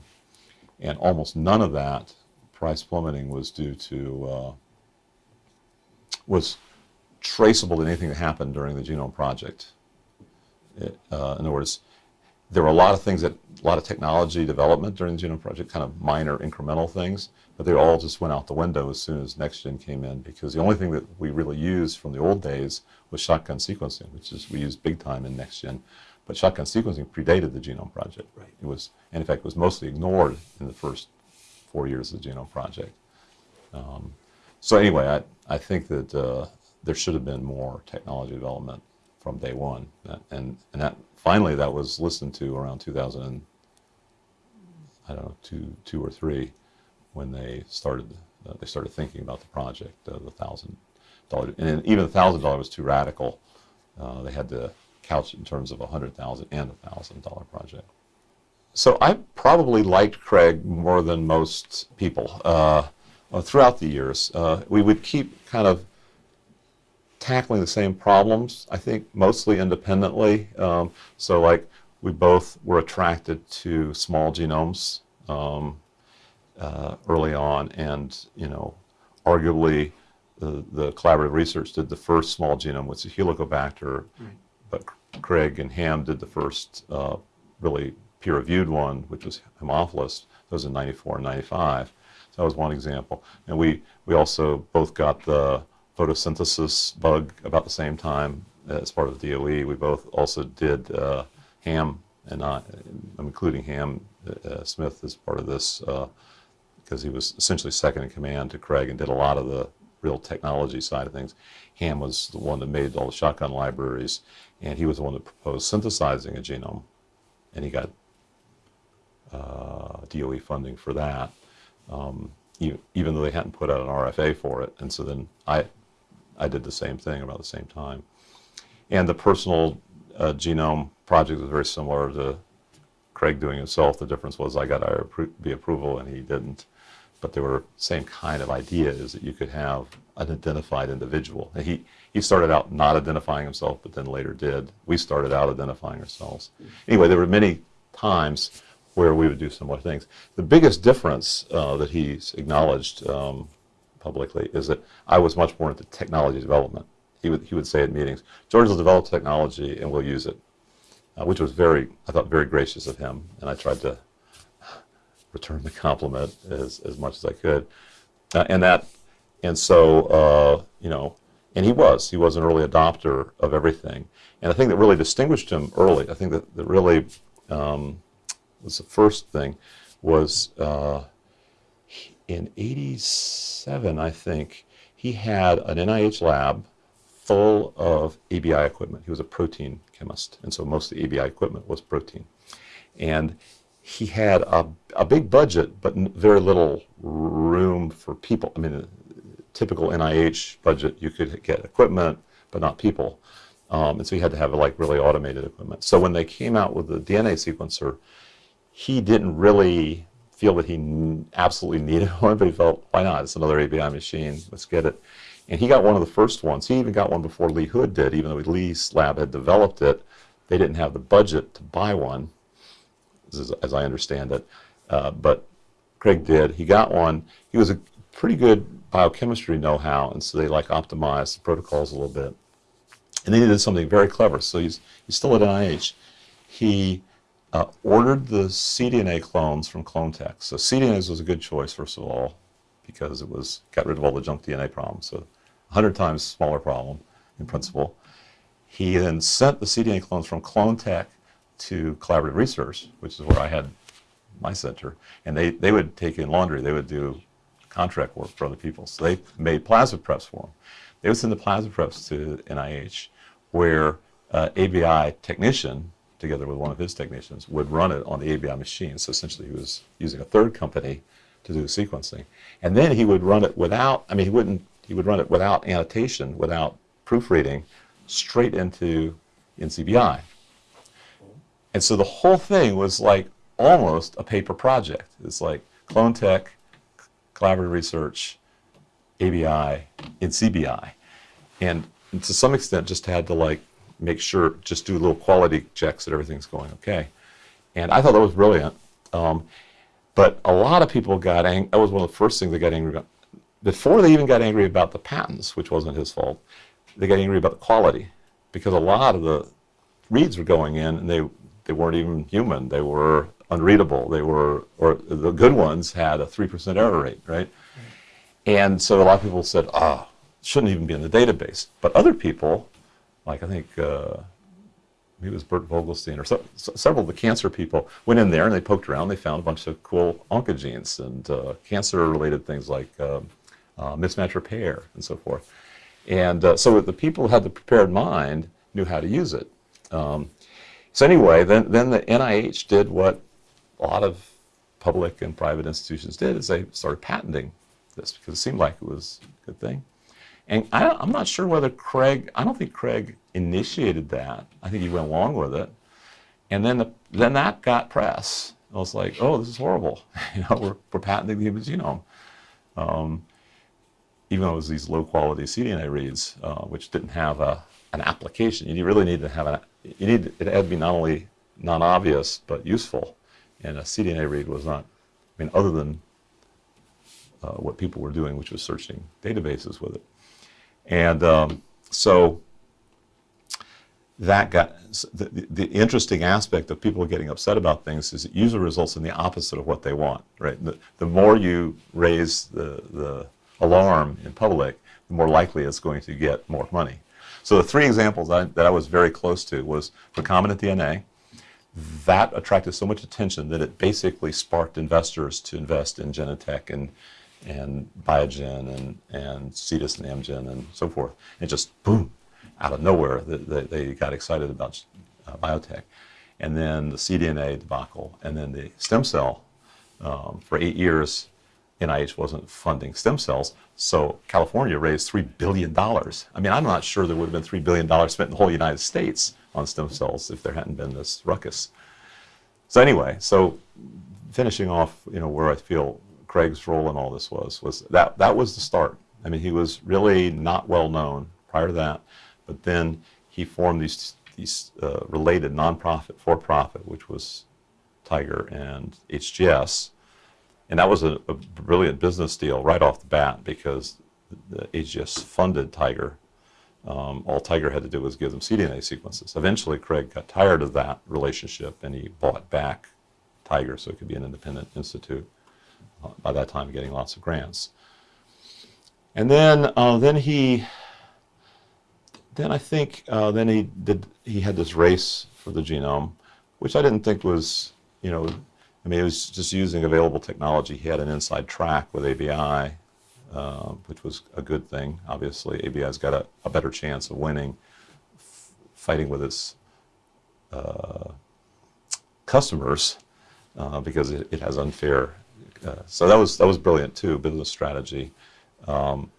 and almost none of that price plummeting was due to uh, was traceable to anything that happened during the genome project. Uh, in other words, there were a lot of things that a lot of technology development during the genome project, kind of minor incremental things, but they all just went out the window as soon as NextGen came in because the only thing that we really used from the old days was shotgun sequencing, which is we used big time in NextGen. But shotgun sequencing predated the genome project. Right. It was, and in fact, it was mostly ignored in the first four years of the genome project. Um, so anyway, I, I think that uh, there should have been more technology development from day one, and and that finally that was listened to around 2000, and, I don't know, two two or three, when they started uh, they started thinking about the project, uh, the thousand dollar, and even the thousand dollar was too radical. Uh, they had to couch it in terms of a hundred thousand and a thousand dollar project. So I probably liked Craig more than most people uh, uh, throughout the years. Uh, we would keep kind of tackling the same problems, I think, mostly independently. Um, so, like, we both were attracted to small genomes um, uh, early on, and, you know, arguably the, the collaborative research did the first small genome, which is Helicobacter, Right. but Craig and Ham did the first uh, really peer-reviewed one, which was Haemophilus. That was in 94 and 95. So that was one example. And we, we also both got the photosynthesis bug about the same time as part of the DOE. We both also did uh, Ham, and I, I'm including Ham uh, Smith as part of this because he was essentially second in command to Craig and did a lot of the real technology side of things. Ham was the one that made all the shotgun libraries, and he was the one that proposed synthesizing a genome, and he got uh, DOE funding for that, um, even, even though they hadn't put out an RFA for it. And so then I, I did the same thing about the same time. And the personal uh, genome project was very similar to Craig doing himself. The difference was I got IRB approval and he didn't. But they were same kind of idea is that you could have an identified individual. And he, he started out not identifying himself, but then later did. We started out identifying ourselves. Anyway, there were many times where we would do similar things. The biggest difference uh, that he's acknowledged um, publicly is that I was much more into technology development. He would, he would say at meetings, George will develop technology and we'll use it, uh, which was very, I thought, very gracious of him. And I tried to return the compliment as, as much as I could. Uh, and that, and so, uh, you know, and he was, he was an early adopter of everything. And the thing that really distinguished him early, I think that, that really um, was the first thing, was uh, in 87, I think, he had an NIH lab full of ABI equipment. He was a protein chemist, and so most of the ABI equipment was protein. And he had a, a big budget, but very little room for people. I mean, a typical NIH budget, you could get equipment, but not people. Um, and so he had to have like really automated equipment. So when they came out with the DNA sequencer, he didn't really feel that he absolutely needed one, but he felt, why not? It's another ABI machine. Let's get it. And he got one of the first ones. He even got one before Lee Hood did, even though Lee's lab had developed it. They didn't have the budget to buy one, as, as I understand it. Uh, but Craig did. He got one. He was a pretty good biochemistry know-how, and so they like optimized the protocols a little bit. And then he did something very clever. So he's, he's still at NIH. He uh, ordered the cDNA clones from Clontech. So cDNAs was a good choice, first of all, because it was got rid of all the junk DNA problems. So 100 times smaller problem in principle. He then sent the cDNA clones from Clontech to Collaborative Research, which is where I had my center, and they, they would take in laundry. They would do contract work for other people. So they made plasma preps for them. They would send the plasma preps to NIH, where uh, ABI technician, together with one of his technicians, would run it on the ABI machine. So essentially, he was using a third company to do the sequencing, and then he would run it without. I mean, he wouldn't. He would run it without annotation, without proofreading, straight into NCBI. And so the whole thing was like almost a paper project. It's like Clontech, Collaborative Research, ABI, and CBI. And to some extent just had to like make sure, just do little quality checks that everything's going okay. And I thought that was brilliant. Um, but a lot of people got angry. That was one of the first things they got angry about. Before they even got angry about the patents, which wasn't his fault, they got angry about the quality because a lot of the reads were going in and they they weren't even human. They were unreadable. They were, or the good ones had a 3% error rate, right? And so a lot of people said, ah, it shouldn't even be in the database. But other people, like I think uh, maybe it was Bert Vogelstein or so, so- several of the cancer people, went in there and they poked around. They found a bunch of cool oncogenes and uh, cancer-related things like um, uh, mismatch repair and so forth. And uh, so the people who had the prepared mind knew how to use it. Um, so anyway, then, then the NIH did what a lot of public and private institutions did, is they started patenting this because it seemed like it was a good thing. And I, I'm not sure whether Craig, I don't think Craig initiated that. I think he went along with it. And then, the, then that got press. I was like, oh, this is horrible. you know, we're, we're patenting the human genome. Um, even though it was these low quality cDNA reads, uh, which didn't have a, an application. You really need to have an, you need, it had to be not only non-obvious, but useful. And a cDNA read was not, I mean, other than uh, what people were doing, which was searching databases with it. And um, so that got the, the, interesting aspect of people getting upset about things is it usually results in the opposite of what they want, right? The, the more you raise the, the alarm in public, the more likely it's going to get more money. So the three examples I, that I was very close to was recombinant DNA. That attracted so much attention that it basically sparked investors to invest in Genentech and and Biogen and and Cetus and Amgen and so forth. And just boom, out of nowhere, they, they got excited about uh, biotech. And then the cDNA debacle, and then the stem cell. Um, for eight years, NIH wasn't funding stem cells, so California raised $3 billion. I mean, I'm not sure there would have been $3 billion spent in the whole United States on stem cells if there hadn't been this ruckus. So anyway, so finishing off, you know, where I feel Craig's role in all this was, was that, that was the start. I mean, he was really not well known prior to that, but then he formed these, these uh, related nonprofit, for-profit, which was TIGR and HGS, and that was a, a, brilliant business deal right off the bat because the HGS funded TIGR. Um, all TIGR had to do was give them cDNA sequences. Eventually, Craig got tired of that relationship and he bought back TIGR so it could be an independent institute. By that time, getting lots of grants. And then, uh, then he, then I think, uh, then he did. He had this race for the genome, which I didn't think was, you know, I mean, it was just using available technology. He had an inside track with ABI, uh, which was a good thing. Obviously, ABI's got a, a better chance of winning, fighting with its uh, customers uh, because it, it, has unfair. Uh, so that was that was brilliant too, business strategy. Um,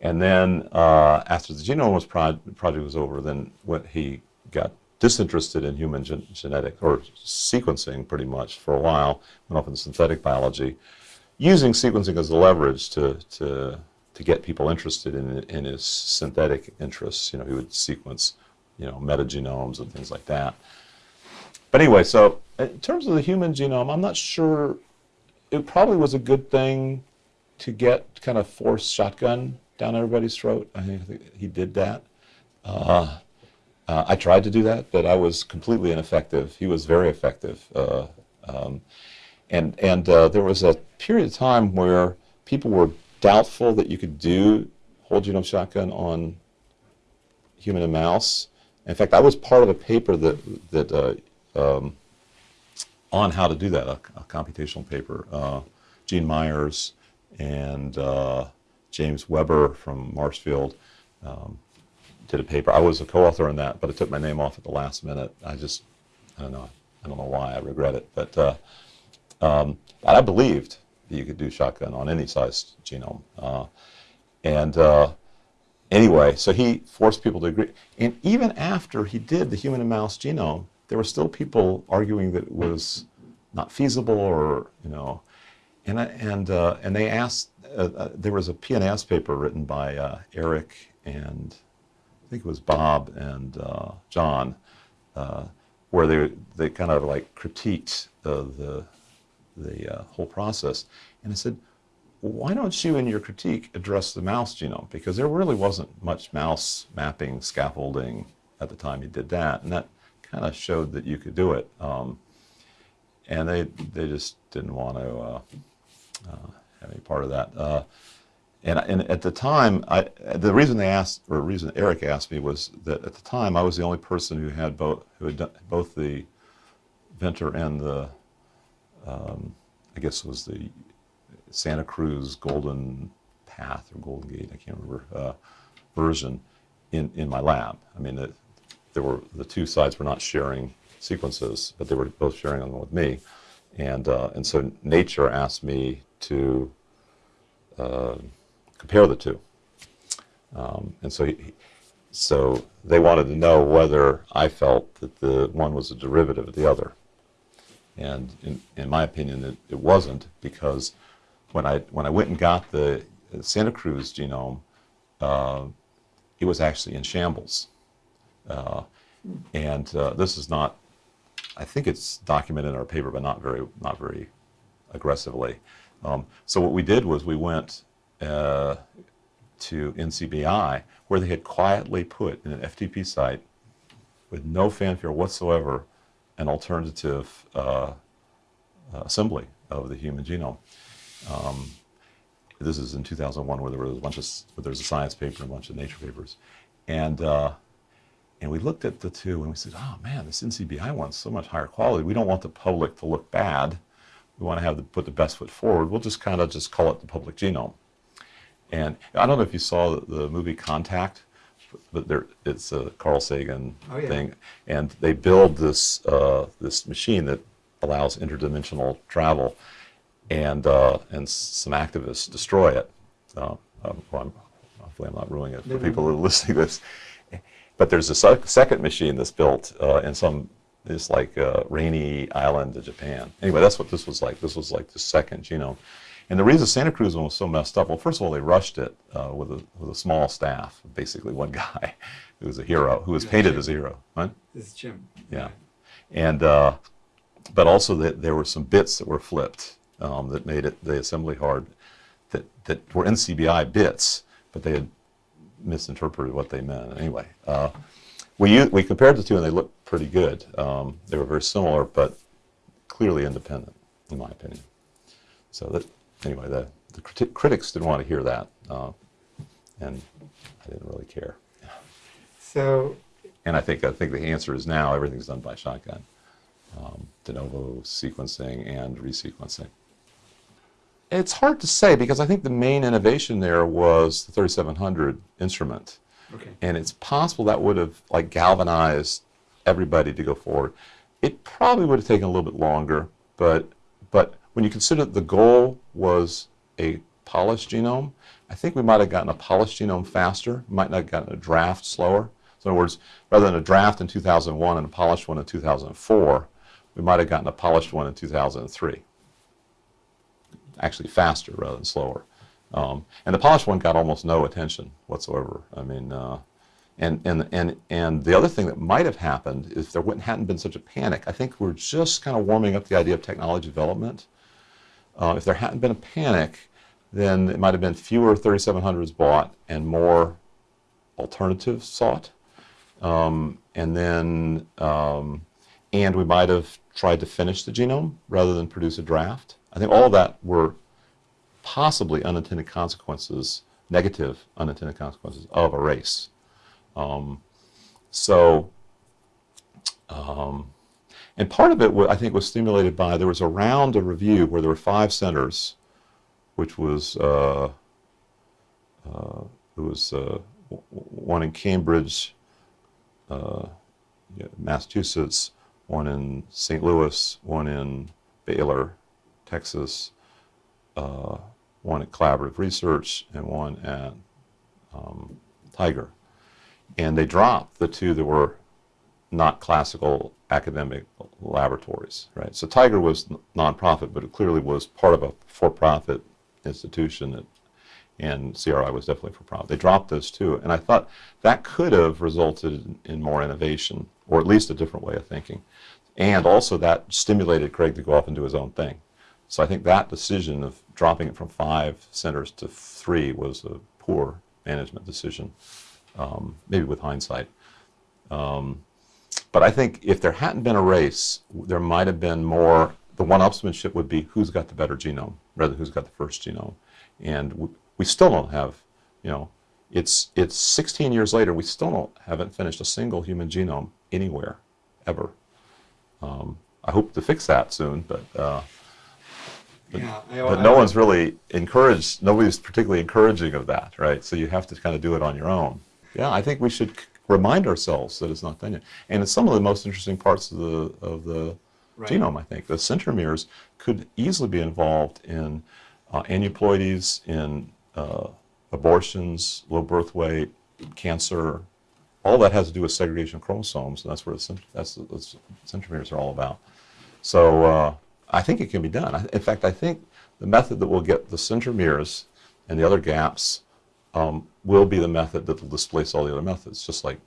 and then uh, after the genome was pro project was over, then what he got disinterested in human gen genetic or sequencing pretty much for a while, went off into synthetic biology, using sequencing as a leverage to, to, to get people interested in, in his synthetic interests. You know, he would sequence, you know, metagenomes and things like that. But anyway, so in terms of the human genome, I'm not sure, it probably was a good thing to get kind of forced shotgun down everybody's throat. I think he did that. Uh, uh, I tried to do that, but I was completely ineffective. He was very effective. Uh, um, and and uh, there was a period of time where people were doubtful that you could do whole genome shotgun on human and mouse. In fact, I was part of a paper that, that uh, um, on how to do that, a, a computational paper. Uh, Gene Myers and uh, James Weber from Marshfield um, did a paper. I was a co-author on that, but I took my name off at the last minute. I just, I don't know, I don't know why. I regret it, but uh, um, I believed that you could do shotgun on any size genome. Uh, and uh, anyway, so he forced people to agree. And even after he did the human and mouse genome, there were still people arguing that it was not feasible or, you know, and, and, uh, and they asked, uh, uh, there was a PNAS paper written by uh, Eric and I think it was Bob and uh, John, where they they kind of like critiqued the the whole process. And I said, why don't you in your critique address the mouse genome? Because there really wasn't much mouse mapping scaffolding at the time you did that, and that kind of showed that you could do it. Um, and they they just didn't want to uh, uh, have any part of that. And, and at the time, I, the reason they asked, or the reason Eric asked me was that at the time I was the only person who had both, who had done both the Venter and the, um, I guess it was the Santa Cruz Golden Path or Golden Gate, I can't remember, uh, version in, in my lab. I mean, there were, the two sides were not sharing sequences, but they were both sharing them with me. And, uh, and so Nature asked me to, uh, compare the two. Um, and so, he, so they wanted to know whether I felt that the one was a derivative of the other. And in, in my opinion, it, it wasn't because when I, when I went and got the Santa Cruz genome, uh, it was actually in shambles. Uh, and uh, this is not, I think it's documented in our paper, but not very, not very aggressively. Um, so what we did was we went uh, to NCBI, where they had quietly put in an FTP site, with no fanfare whatsoever, an alternative uh, assembly of the human genome. Um, this is in 2001, where there was a bunch of where a science paper and a bunch of Nature papers, and uh, and we looked at the two and we said, oh man, this NCBI one's so much higher quality. We don't want the public to look bad. We want to have the, put the best foot forward. We'll just kind of just call it the public genome. And I don't know if you saw the, the movie Contact, but there, it's a Carl Sagan Oh, yeah. thing, and they build this uh, this machine that allows interdimensional travel, and uh, and some activists destroy it. Uh, um, well, I'm, hopefully, I'm not ruining it for people who are listening to this. But there's a sec- second machine that's built uh, in some this like uh, rainy island of Japan. Anyway, that's what this was like. This was like the second genome. And the reason Santa Cruz one was so messed up, well, first of all, they rushed it uh, with, a, with a small staff, basically one guy who was a hero, who was painted as a hero. Huh? This is Jim. Yeah. And, uh, but also that there were some bits that were flipped um, that made it, the assembly hard, that, that were NCBI bits, but they had misinterpreted what they meant. Anyway, uh, we, we compared the two and they looked pretty good. Um, they were very similar, but clearly independent, in my opinion. So that, anyway, the, the criti- critics didn't want to hear that, uh, and I didn't really care. So, And I think, I think the answer is now everything's done by shotgun. Um, de novo sequencing and resequencing. It's hard to say because I think the main innovation there was the 3700 instrument. okay. And it's possible that would have like galvanized everybody to go forward. It probably would have taken a little bit longer, but but when you consider that the goal was a polished genome, I think we might have gotten a polished genome faster, might not have gotten a draft slower. So in other words, rather than a draft in 2001 and a polished one in 2004, we might have gotten a polished one in 2003. Actually faster rather than slower. Um, and the polished one got almost no attention whatsoever. I mean, uh, and, and, and, and the other thing that might have happened if there wouldn't, hadn't been such a panic, I think we're just kind of warming up the idea of technology development. Uh, if there hadn't been a panic, then it might have been fewer 3700s bought and more alternatives sought. Um, and then, um, and we might have tried to finish the genome rather than produce a draft. I think all of that were possibly unintended consequences, negative unintended consequences of a race. Um, so, um, and part of it, I think, was stimulated by there was a round of review where there were five centers, which was uh, uh, there was uh, one in Cambridge, uh, Massachusetts, one in St. Louis, one in Baylor, Texas, uh, one at Collaborative Research, and one at um, TIGR. And they dropped the two that were not classical academic laboratories, right? So TIGR was nonprofit, but it clearly was part of a for-profit institution, that, and CRI was definitely for-profit. They dropped those two, and I thought that could have resulted in more innovation, or at least a different way of thinking, and also that stimulated Craig to go off and do his own thing. So I think that decision of dropping it from five centers to three was a poor management decision, um, maybe with hindsight. Um, but I think if there hadn't been a race, there might have been more. The one-upsmanship would be who's got the better genome, rather who's got the first genome. And we, we still don't have, you know, it's it's 16 years later. We still don't haven't finished a single human genome anywhere, ever. Um, I hope to fix that soon, but uh, yeah. I, but I- no one's really encouraged. Nobody's particularly encouraging of that, right? So you have to kind of do it on your own. Yeah, I think we should remind ourselves that it's not done yet. And it's some of the most interesting parts of the of the Right. genome. I think the centromeres could easily be involved in uh, aneuploidies, in uh, abortions, low birth weight, cancer. All that has to do with segregation of chromosomes, and that's where the, cent- that's what the centromeres are all about. So uh, I think it can be done. In fact, I think the method that will get the centromeres and the other gaps um, will be the method that will displace all the other methods, just like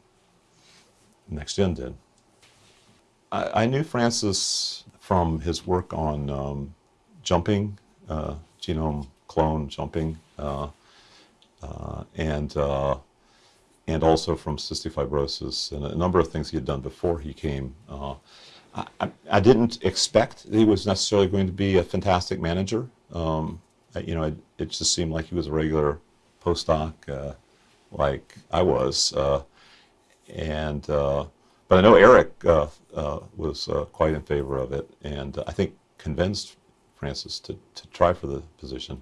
NextGen did. I, I knew Francis from his work on um, jumping, uh, genome clone jumping, uh, uh, and uh, and also from cystic fibrosis and a number of things he had done before he came. I, I, didn't expect he was necessarily going to be a fantastic manager. Um, you know, it, it just seemed like he was a regular postdoc, uh, like I was. Uh, and uh, but I know Eric uh, uh, was uh, quite in favor of it, and I think convinced Francis to, to try for the position.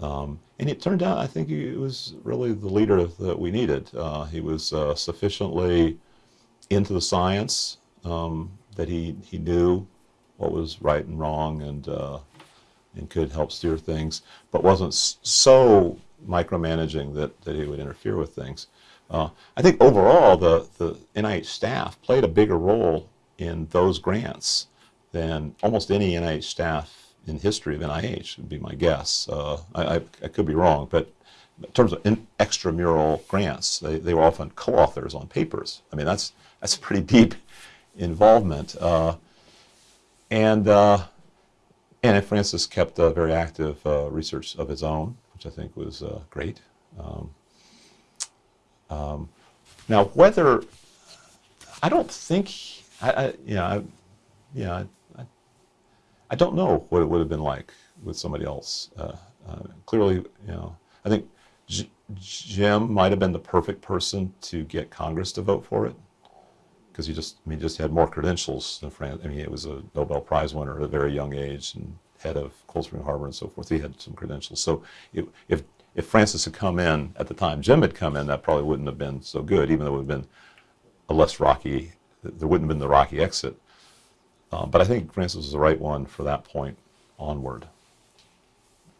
Um, and it turned out I think he was really the leader that we needed. He was sufficiently into the science um, that he he knew what was right and wrong, and uh, and could help steer things, but wasn't so micromanaging that, that he would interfere with things. Uh, I think overall, the, the NIH staff played a bigger role in those grants than almost any NIH staff in history of NIH, would be my guess. Uh, I, I, I could be wrong, but in terms of in, extramural grants, they, they were often co-authors on papers. I mean, that's, that's pretty deep involvement. Uh, and uh, and Francis kept a very active uh, research of his own, which I think was great. Um, um, now, whether I don't think I, I you know, I, yeah, I, I, I don't know what it would have been like with somebody else. Uh, uh, clearly, you know, I think Jim might have been the perfect person to get Congress to vote for it because he just, I mean, just had more credentials than Fran. I mean, it was a Nobel Prize winner at a very young age and head of Cold Spring Harbor and so forth. He had some credentials. So it, if if Francis had come in at the time Jim had come in, that probably wouldn't have been so good, even though it would have been a less rocky. There wouldn't have been the rocky exit. Uh, but I think Francis was the right one for that point onward.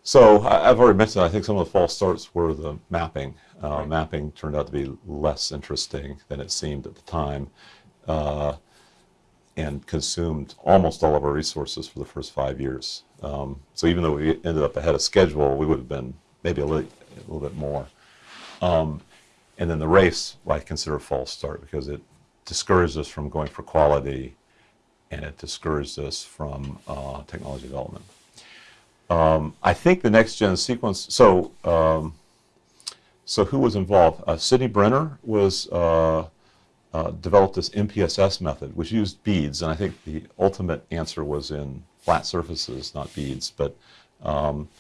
So I, I've already mentioned. I think some of the false starts were the mapping. Uh, Right. Mapping turned out to be less interesting than it seemed at the time uh, and consumed almost all of our resources for the first five years. Um, so even though we ended up ahead of schedule, we would have been maybe a little, a little bit more. Um, and then the race, I consider a false start because it discouraged us from going for quality and it discouraged us from uh, technology development. Um, I think the next gen sequence, so um, so who was involved? Uh, Sidney Brenner was uh, uh, developed this MPSS method, which used beads, and I think the ultimate answer was in flat surfaces, not beads. But um,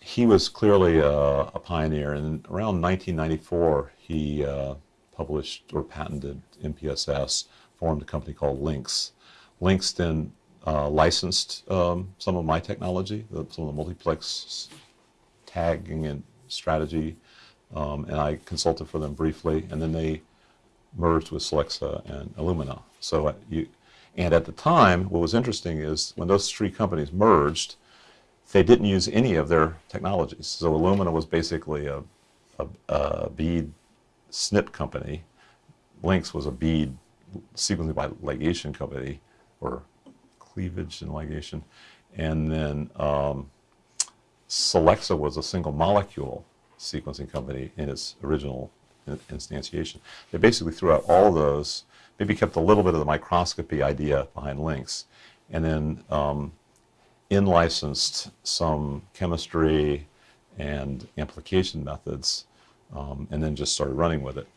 he was clearly a, a pioneer, and around 1994, he uh, published or patented MPSS, formed a company called Lynx. Lynx then uh, licensed um, some of my technology, the, some of the multiplex tagging and strategy, um, and I consulted for them briefly, and then they merged with Solexa and Illumina. So uh, you, and at the time, what was interesting is when those three companies merged, they didn't use any of their technologies. So Illumina was basically a, a, a bead SNP company. Lynx was a bead sequencing by ligation company, or cleavage and ligation, and then um, Solexa was a single molecule sequencing company in its original in- instantiation. They basically threw out all those, maybe kept a little bit of the microscopy idea behind Lynx, and then um, in-licensed some chemistry and amplification methods, um, and then just started running with it.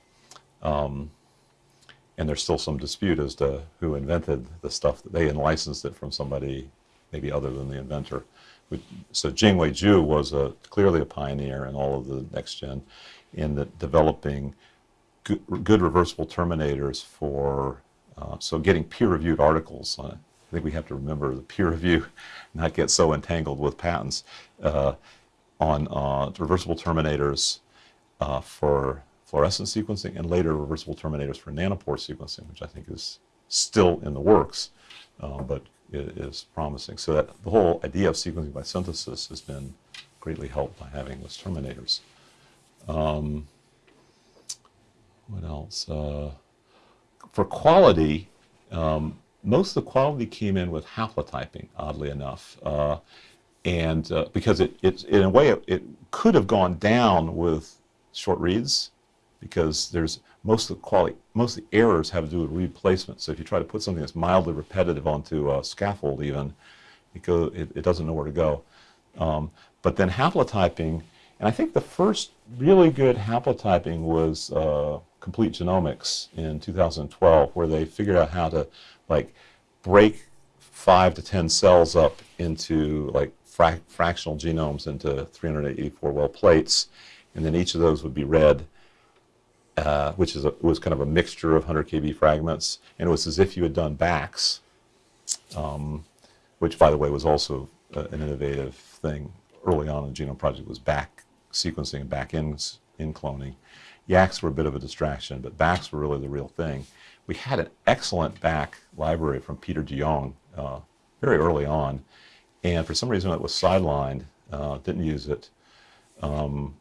Um, and there's still some dispute as to who invented the stuff that they licensed it from somebody maybe other than the inventor. So Jingyue Ju was a, clearly a pioneer in all of the next gen in the developing good, good reversible terminators for uh, so getting peer-reviewed articles. Uh, I think we have to remember the peer review, not get so entangled with patents uh, on uh, reversible terminators uh, for fluorescent sequencing and later reversible terminators for nanopore sequencing, which I think is still in the works, uh, but is promising. So that the whole idea of sequencing by synthesis has been greatly helped by having those terminators. Um, what else? Uh, for quality, um, most of the quality came in with haplotyping, oddly enough. Uh, and uh, because it, it, in a way, it, it could have gone down with short reads because there's most of the quality, most of the errors have to do with replacement. So if you try to put something that's mildly repetitive onto a scaffold even, it, go, it, it doesn't know where to go. Um, but then haplotyping And I think the first really good haplotyping was uh, Complete Genomics in 2012, where they figured out how to like break five to 10 cells up into like fra- fractional genomes into 384 well plates, and then each of those would be read, uh, which is a, was kind of a mixture of 100 kb fragments, and it was as if you had done BACs, um, which by the way was also uh, an innovative thing early on in the Genome Project was BAC sequencing and back in, in cloning. YACs were a bit of a distraction, but BACs were really the real thing. We had an excellent BAC library from Peter de Jong uh, very early on, and for some reason it was sidelined, uh, didn't use it. Um,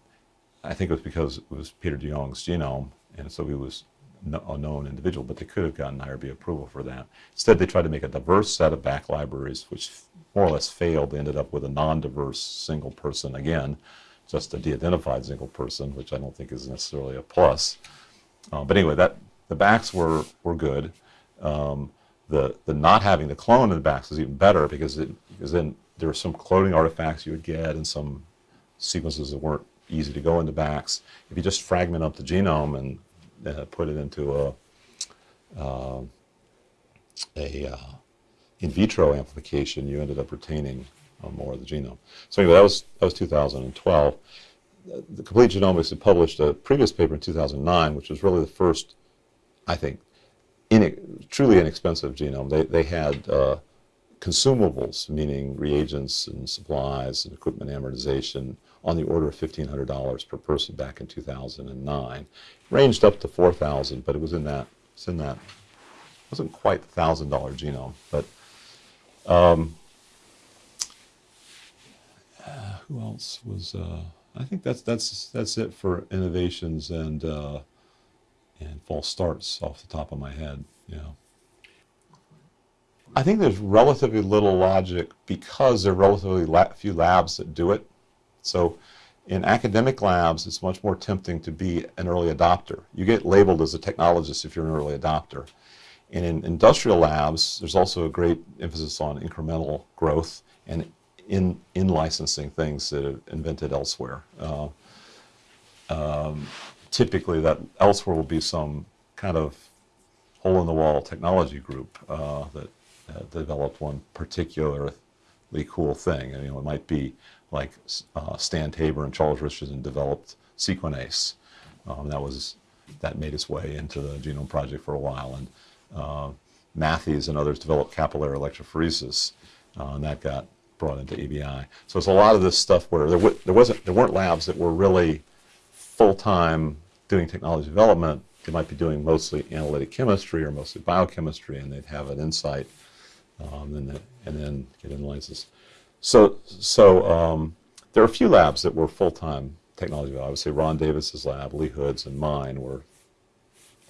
I think it was because it was Peter de Jong's genome, and so he was a known individual, but they could have gotten IRB approval for that. Instead, they tried to make a diverse set of BAC libraries, which more or less failed. They ended up with a non-diverse single person again, just a de-identified single person, which I don't think is necessarily a plus. Uh, but anyway, that the BACs were were good. Um, the the not having the clone in the BACs is even better because it because then there were some cloning artifacts you would get and some sequences that weren't easy to go into BACs. If you just fragment up the genome and uh, put it into a uh, a uh, in vitro amplification, you ended up retaining uh, more of the genome. So anyway, that was that was 2012. The Complete Genomics had published a previous paper in 2009, which was really the first, I think, in, truly inexpensive genome. They they had uh, consumables, meaning reagents and supplies and equipment amortization, on the order of $1,500 per person back in 2009. Ranged up to 4,000, but it was in that, it's in that, wasn't quite the $1,000 genome, but um, uh, who else was, uh, I think that's, that's, that's it for innovations and, uh, and false starts off the top of my head, yeah. I think there's relatively little logic because there are relatively la few labs that do it. So in academic labs, it's much more tempting to be an early adopter. You get labeled as a technologist if you're an early adopter. And in industrial labs, there's also a great emphasis on incremental growth and in, in licensing things that are invented elsewhere. Uh, um, typically, that elsewhere will be some kind of hole-in-the-wall technology group uh, that uh, developed one particularly cool thing. You know, it might be like uh, Stan Tabor and Charles Richardson developed Sequenase. Um, that was that made its way into the Genome Project for a while, and uh, Mathies and others developed capillary electrophoresis, uh, and that got brought into ABI. So it's a lot of this stuff where there, there wasn't there weren't labs that were really full time doing technology development. They might be doing mostly analytic chemistry or mostly biochemistry, and they'd have an insight, um, and, then, and then get license. So, so um, there are a few labs that were full-time technology. I would say Ron Davis's lab, Lee Hood's, and mine were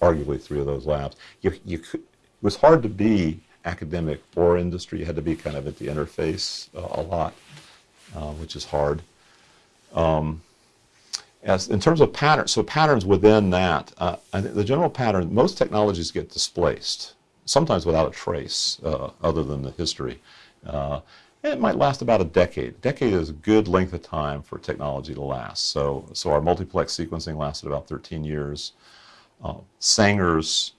arguably three of those labs. You, you could, it was hard to be academic or industry. You had to be kind of at the interface uh, a lot, uh, which is hard. Um, as in terms of patterns, so patterns within that, uh, the general pattern, most technologies get displaced, sometimes without a trace uh, other than the history. Uh, it might last about a decade. A decade is a good length of time for technology to last. So, so our multiplex sequencing lasted about 13 years. Uh, Sanger's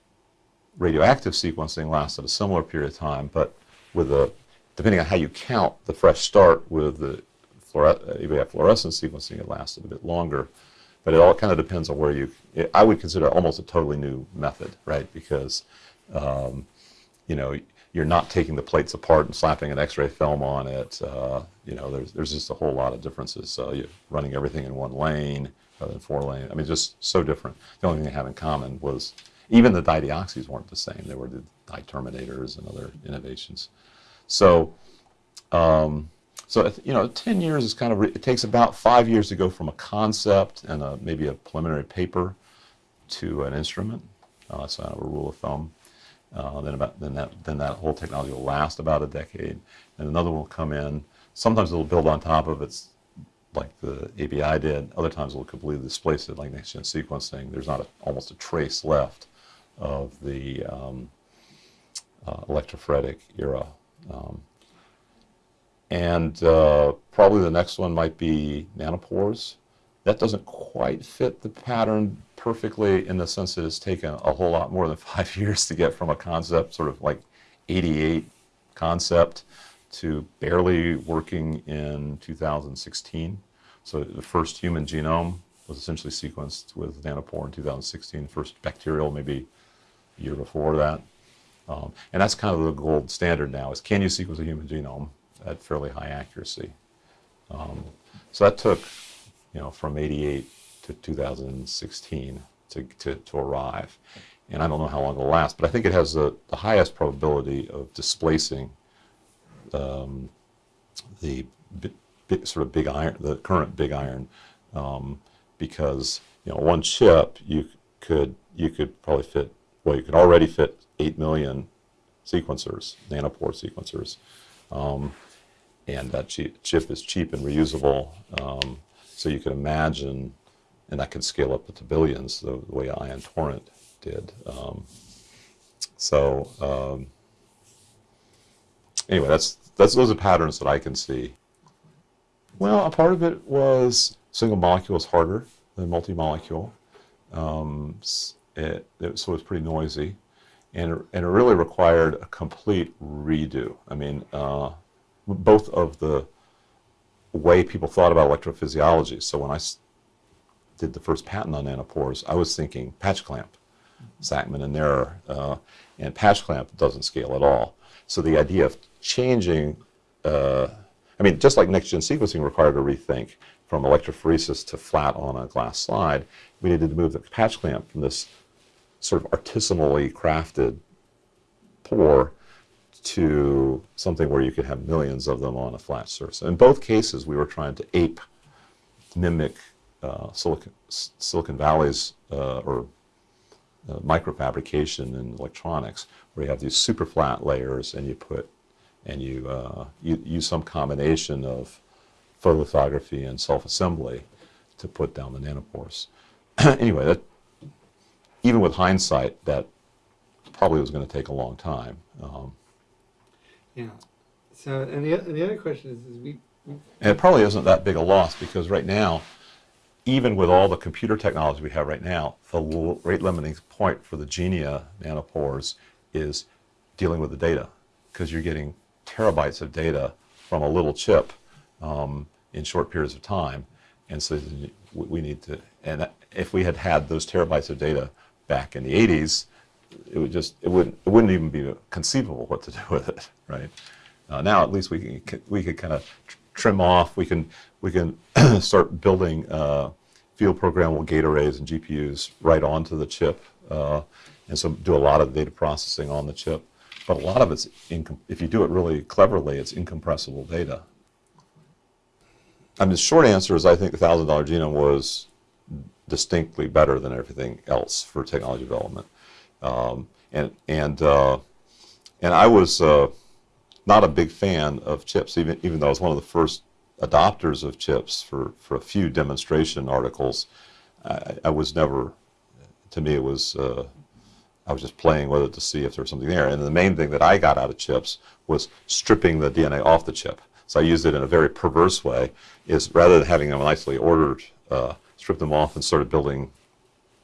radioactive sequencing lasted a similar period of time, but with a, depending on how you count the fresh start with the fluore fluorescence sequencing, it lasted a bit longer. But it all kind of depends on where you, it, I would consider almost a totally new method, right? Because, um, you know, you're not taking the plates apart and slapping an X-ray film on it. Uh, you know, there's there's just a whole lot of differences. So you're running everything in one lane rather than four lane. I mean, just so different. The only thing they have in common was even the dideoxys weren't the same. They were the dye terminators and other innovations. So, um, so you know, 10 years is kind of it takes about five years to go from a concept and a, maybe a preliminary paper to an instrument. Uh, that's kind of a rule of thumb. Uh, then about then that then that whole technology will last about a decade, and another one will come in. Sometimes it'll build on top of its like the ABI did. Other times it'll completely displace it, like next-gen sequencing. There's not a, almost a trace left of the um, uh, electrophoretic era. Um, and uh, probably the next one might be nanopores. That doesn't quite fit the pattern perfectly in the sense that it's taken a whole lot more than five years to get from a concept, sort of like 88 concept, to barely working in 2016. So the first human genome was essentially sequenced with nanopore in 2016. First bacterial, maybe a year before that. Um, and that's kind of the gold standard now is can you sequence a human genome at fairly high accuracy? Um, so that took, you know, from 88 to 2016 to, to, to arrive. And I don't know how long it'll last, but I think it has the, the highest probability of displacing um, the sort of big iron, the current big iron, um, because you know one chip you could you could probably fit well you could already fit eight million sequencers, nanopore sequencers, um, and that chi- chip is cheap and reusable. Um, so you could imagine, and that could scale up to billions the, the way Ion Torrent did. Um, so um, anyway, that's that's those are patterns that I can see. Well, a part of it was single molecule is harder than multi-molecule, um, it, it, so it's pretty noisy, and it, and it really required a complete redo. I mean, uh, both of the way people thought about electrophysiology. So when I did the first patent on nanopores, I was thinking patch clamp, Sakmann and Neher, uh, and patch clamp doesn't scale at all. So the idea of changing, uh, I mean, just like next-gen sequencing required a rethink from electrophoresis to flat on a glass slide, we needed to move the patch clamp from this sort of artisanally crafted pore to something where you could have millions of them on a flat surface. In both cases, we were trying to ape, mimic uh, Silicon, Silicon Valley's uh, or uh, microfabrication in electronics, where you have these super flat layers, and you put and you, uh, you use some combination of photolithography and self-assembly to put down the nanopores. anyway, that even with hindsight, that probably was going to take a long time. Um, yeah. So, and the, and the other question is, is we, we And it probably isn't that big a loss because right now, even with all the computer technology we have right now, the rate limiting point for the Genia nanopores is dealing with the data because you're getting terabytes of data from a little chip um, in short periods of time. And so we need to, and if we had had those terabytes of data back in the 80s, it would just, it wouldn't, it wouldn't even be conceivable what to do with it, right? Uh, now at least we can we could kind of trim off. We can we can start building uh, field programmable gate arrays and GPUs right onto the chip, uh, and so do a lot of data processing on the chip. But a lot of it's if you do it really cleverly, it's incompressible data. I mean, the short answer is I think the thousand dollar genome was distinctly better than everything else for technology development, um, and and uh, and I was. Uh, not a big fan of chips, even even though I was one of the first adopters of chips for, for a few demonstration articles. I, I was never, to me, it was uh, I was just playing with it to see if there was something there. And the main thing that I got out of chips was stripping the DNA off the chip. So I used it in a very perverse way. Is rather than having them nicely ordered, uh, strip them off and started building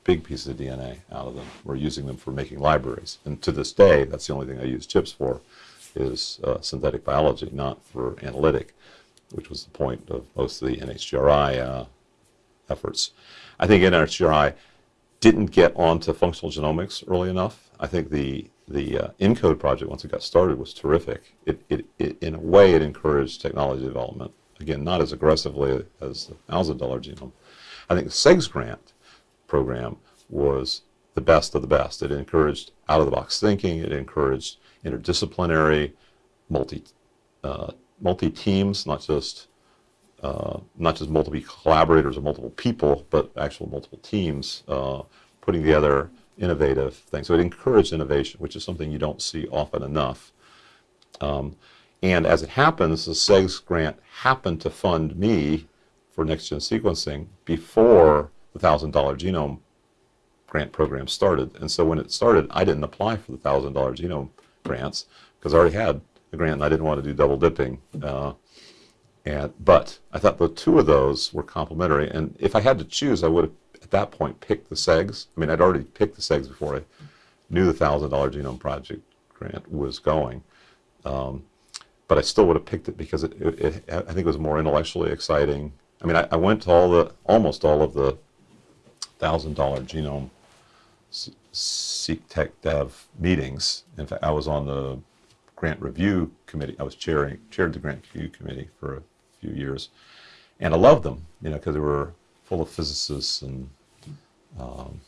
big pieces of DNA out of them. We're using them for making libraries, and to this day, that's the only thing I use chips for is uh, synthetic biology, not for analytic, which was the point of most of the NHGRI uh, efforts. I think NHGRI didn't get onto functional genomics early enough. I think the the uh, ENCODE project, once it got started, was terrific. It, it, it, in a way, it encouraged technology development. Again, not as aggressively as the thousand dollar genome. I think the CEGS grant program was the best of the best. It encouraged out of the box thinking. It encouraged interdisciplinary, multi uh, multi teams, not just uh, not just multiple collaborators or multiple people, but actual multiple teams uh, putting together innovative things. So it encouraged innovation, which is something you don't see often enough. Um, and as it happens, the CEGS grant happened to fund me for next gen sequencing before the thousand dollar genome grant program started. And so when it started, I didn't apply for the thousand dollar genome grants because I already had a grant and I didn't want to do double dipping. Uh, And, but I thought the two of those were complementary. And if I had to choose, I would have, at that point, picked the CEGS. I mean, I'd already picked the CEGS before I knew the $1,000 Genome Project grant was going. Um, but I still would have picked it because it, it, it, I think it was more intellectually exciting. I mean, I, I went to all the, almost all of the $1,000 genome Seq Tech Dev meetings. In fact, I was on the grant review committee. I was chairing, chaired the grant review committee for a few years. And I loved them, you know, because they were full of physicists and um,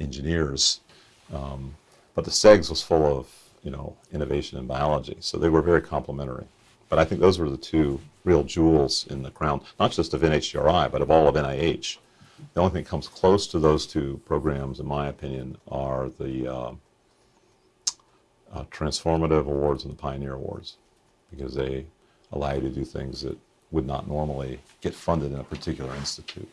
engineers. Um, but the CEGS was full of, you know, innovation in biology. So they were very complementary. But I think those were the two real jewels in the crown, not just of NHGRI, but of all of NIH. The only thing that comes close to those two programs, in my opinion, are the uh, uh, Transformative Awards and the Pioneer Awards, because they allow you to do things that would not normally get funded in a particular institute.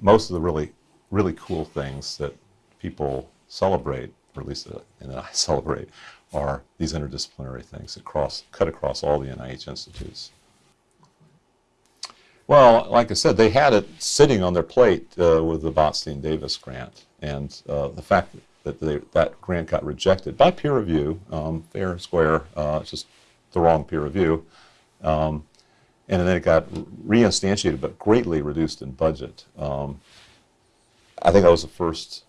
Most of the really, really cool things that people celebrate, or at least that, and that I celebrate, are these interdisciplinary things that cross, cut across all the NIH institutes. Well, like I said, they had it sitting on their plate uh, with the Botstein Davis grant, and uh, the fact that they, that grant got rejected by peer review, um, fair and square, uh, just the wrong peer review, um, and then it got reinstantiated but greatly reduced in budget. Um, I think that was the first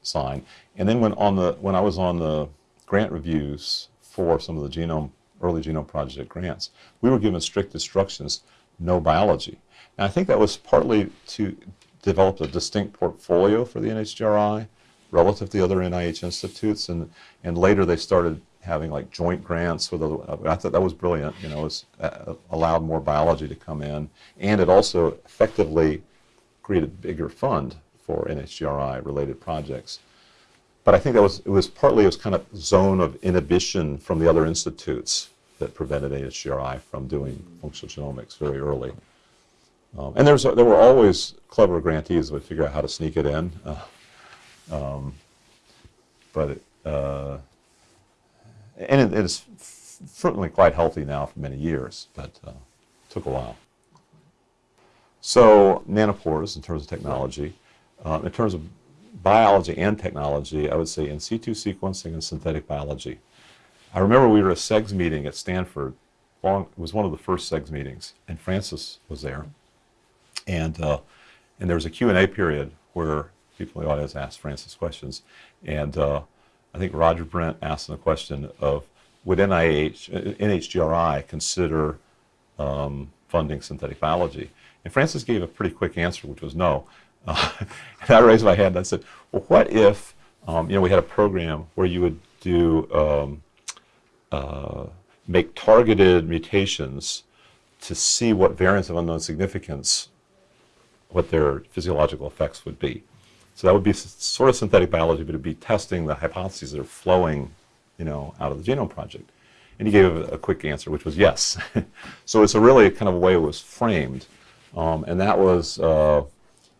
sign. And then when on the when I was on the grant reviews for some of the genome early genome project grants, we were given strict instructions no biology. And I think that was partly to develop a distinct portfolio for the NHGRI relative to the other NIH institutes, and, and later they started having like joint grants with other, I thought that was brilliant, you know, it uh, allowed more biology to come in, and it also effectively created a bigger fund for NHGRI related projects. But I think that was, it was partly, it was kind of zone of inhibition from the other institutes that prevented NHGRI from doing functional genomics very early. Um, and there's, there were always clever grantees that would figure out how to sneak it in. Uh, um, but, it, uh, and it, it is certainly quite healthy now for many years, but uh, took a while. So nanopores in terms of technology, um, in terms of biology and technology, I would say in situ sequencing and synthetic biology. I remember we were at a CEGS meeting at Stanford. Long, it was one of the first CEGS meetings, and Francis was there. And, uh, and there was a Q&A period where people in the audience asked Francis questions. And uh, I think Roger Brent asked a question of, would NIH, NHGRI consider um, funding synthetic biology? And Francis gave a pretty quick answer, which was no. Uh, and I raised my hand and I said, well, what if, um, you know, we had a program where you would do um, uh, make targeted mutations to see what variants of unknown significance, what their physiological effects would be. So that would be sort of synthetic biology, but it'd be testing the hypotheses that are flowing, you know, out of the Genome Project. And he gave a, a quick answer, which was yes. so it's a really kind of a way it was framed, um, and that was uh,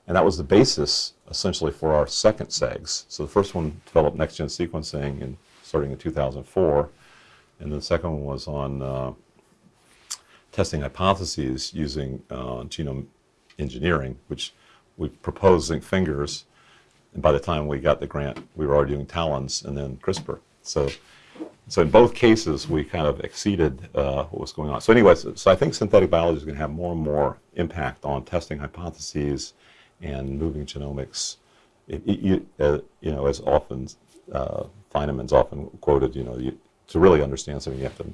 and that was the basis essentially for our second CEGS. So the first one developed next-gen sequencing in starting in 2004 and the second one was on uh, testing hypotheses using uh, genome engineering, which we proposed zinc fingers, and by the time we got the grant, we were already doing TALENs and then CRISPR. So, so in both cases, we kind of exceeded uh, what was going on. So anyways, so I think synthetic biology is going to have more and more impact on testing hypotheses and moving genomics. It, it, you, uh, you know, as often uh, Feynman's often quoted, you know, you, to really understand something, you have to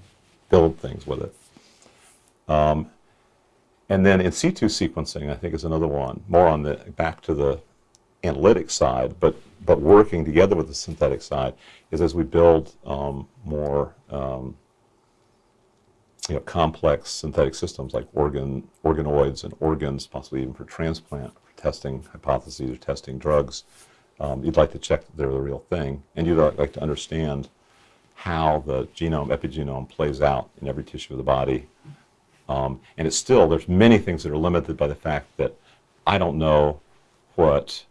build things with it. Um, and then in situ sequencing, I think is another one, more on the back to the analytic side, but but working together with the synthetic side is as we build um, more um, you know, complex synthetic systems like organ organoids and organs, possibly even for transplant, for testing hypotheses or testing drugs. Um, you'd like to check that they're the real thing, and you'd like to understand how the genome, epigenome plays out in every tissue of the body. Um, and it's still, there's many things that are limited by the fact that I don't know what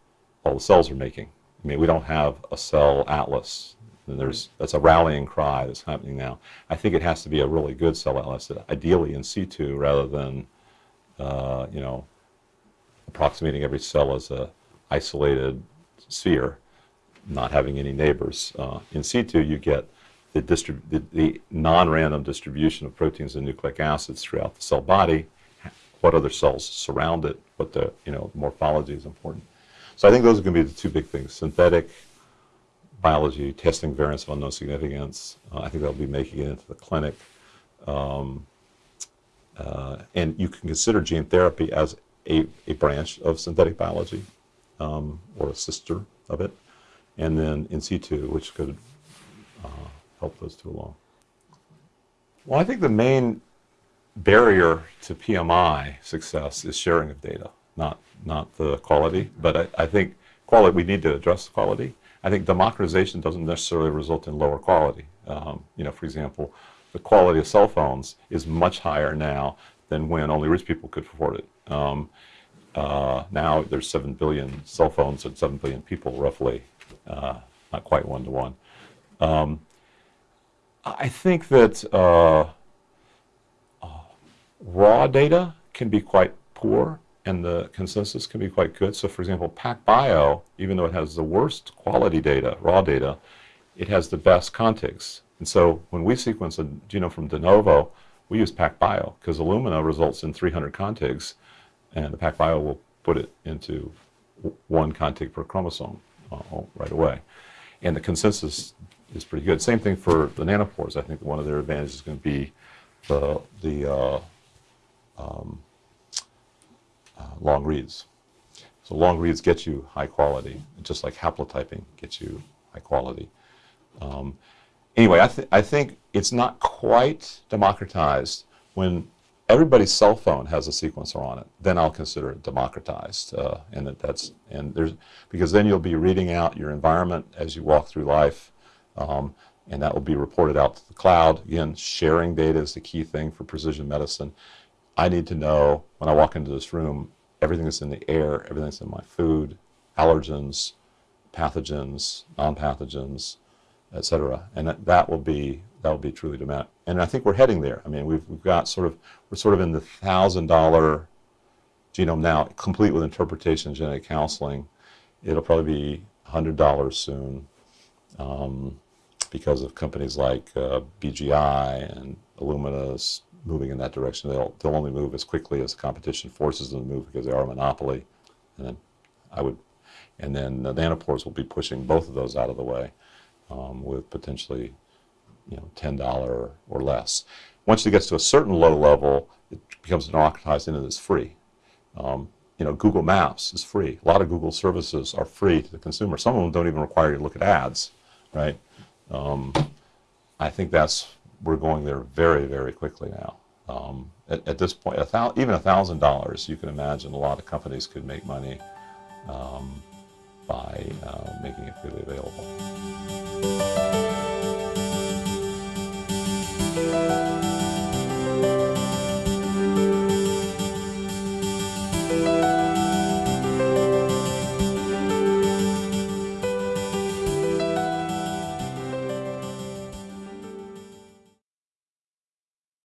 all the cells are making. I mean, we don't have a cell atlas. And there's that's a rallying cry that's happening now. I think it has to be a really good cell atlas, ideally in situ rather than, uh, you know, approximating every cell as a isolated sphere, not having any neighbors. Uh, in situ, you get the, the, the non-random distribution of proteins and nucleic acids throughout the cell body, what other cells surround it, what the you know morphology is important. So I think those are going to be the two big things: synthetic biology, testing variants of unknown significance. Uh, I think they'll be making it into the clinic. Um, uh, and you can consider gene therapy as a, a branch of synthetic biology um, or a sister of it. And then in situ, which could uh, help those two along. Well, I think the main barrier to PMI success is sharing of data, not not the quality. But I, I think quality we need to address quality. I think democratization doesn't necessarily result in lower quality. Um, you know, for example, the quality of cell phones is much higher now than when only rich people could afford it. Um, uh, now there's 7 billion cell phones and 7 billion people roughly, uh, not quite one to one. Um, I think that uh, uh, raw data can be quite poor and the consensus can be quite good. So for example, PacBio, even though it has the worst quality data, raw data, it has the best contigs. And so when we sequence a genome from de novo, we use PacBio because Illumina results in 300 contigs, and the PacBio will put it into one contig per chromosome uh, right away. And the consensus is pretty good. Same thing for the nanopores. I think one of their advantages is going to be the, the uh, um, uh, long reads. So long reads get you high quality, just like haplotyping gets you high quality. Um, anyway, I, th I think it's not quite democratized when everybody's cell phone has a sequencer on it. Then I'll consider it democratized, uh, and that that's and there's because then you'll be reading out your environment as you walk through life, um, and that will be reported out to the cloud. Again, sharing data is the key thing for precision medicine. I need to know when I walk into this room everything that's in the air, everything that's in my food, allergens, pathogens, non-pathogens, et cetera. And that, that will be that will be truly dramatic. And I think we're heading there. I mean, we've, we've got sort of we're sort of in the thousand dollar genome now, complete with interpretation and genetic counseling. It'll probably be hundred dollars soon. Um, because of companies like uh, BGI and Illumina's moving in that direction. They'll, they'll only move as quickly as competition forces them to move because they are a monopoly. And then I would, and then the nanopores will be pushing both of those out of the way um, with potentially, you know, ten dollar or less. Once it gets to a certain low level, it becomes democratized and it's free. Um, you know, Google Maps is free. A lot of Google services are free to the consumer. Some of them don't even require you to look at ads, right? Um, I think that's we're going there very very quickly now. Um, at, at, this point, a thou, even thousand dollars, you can imagine a lot of companies could make money um, by uh, making it freely available.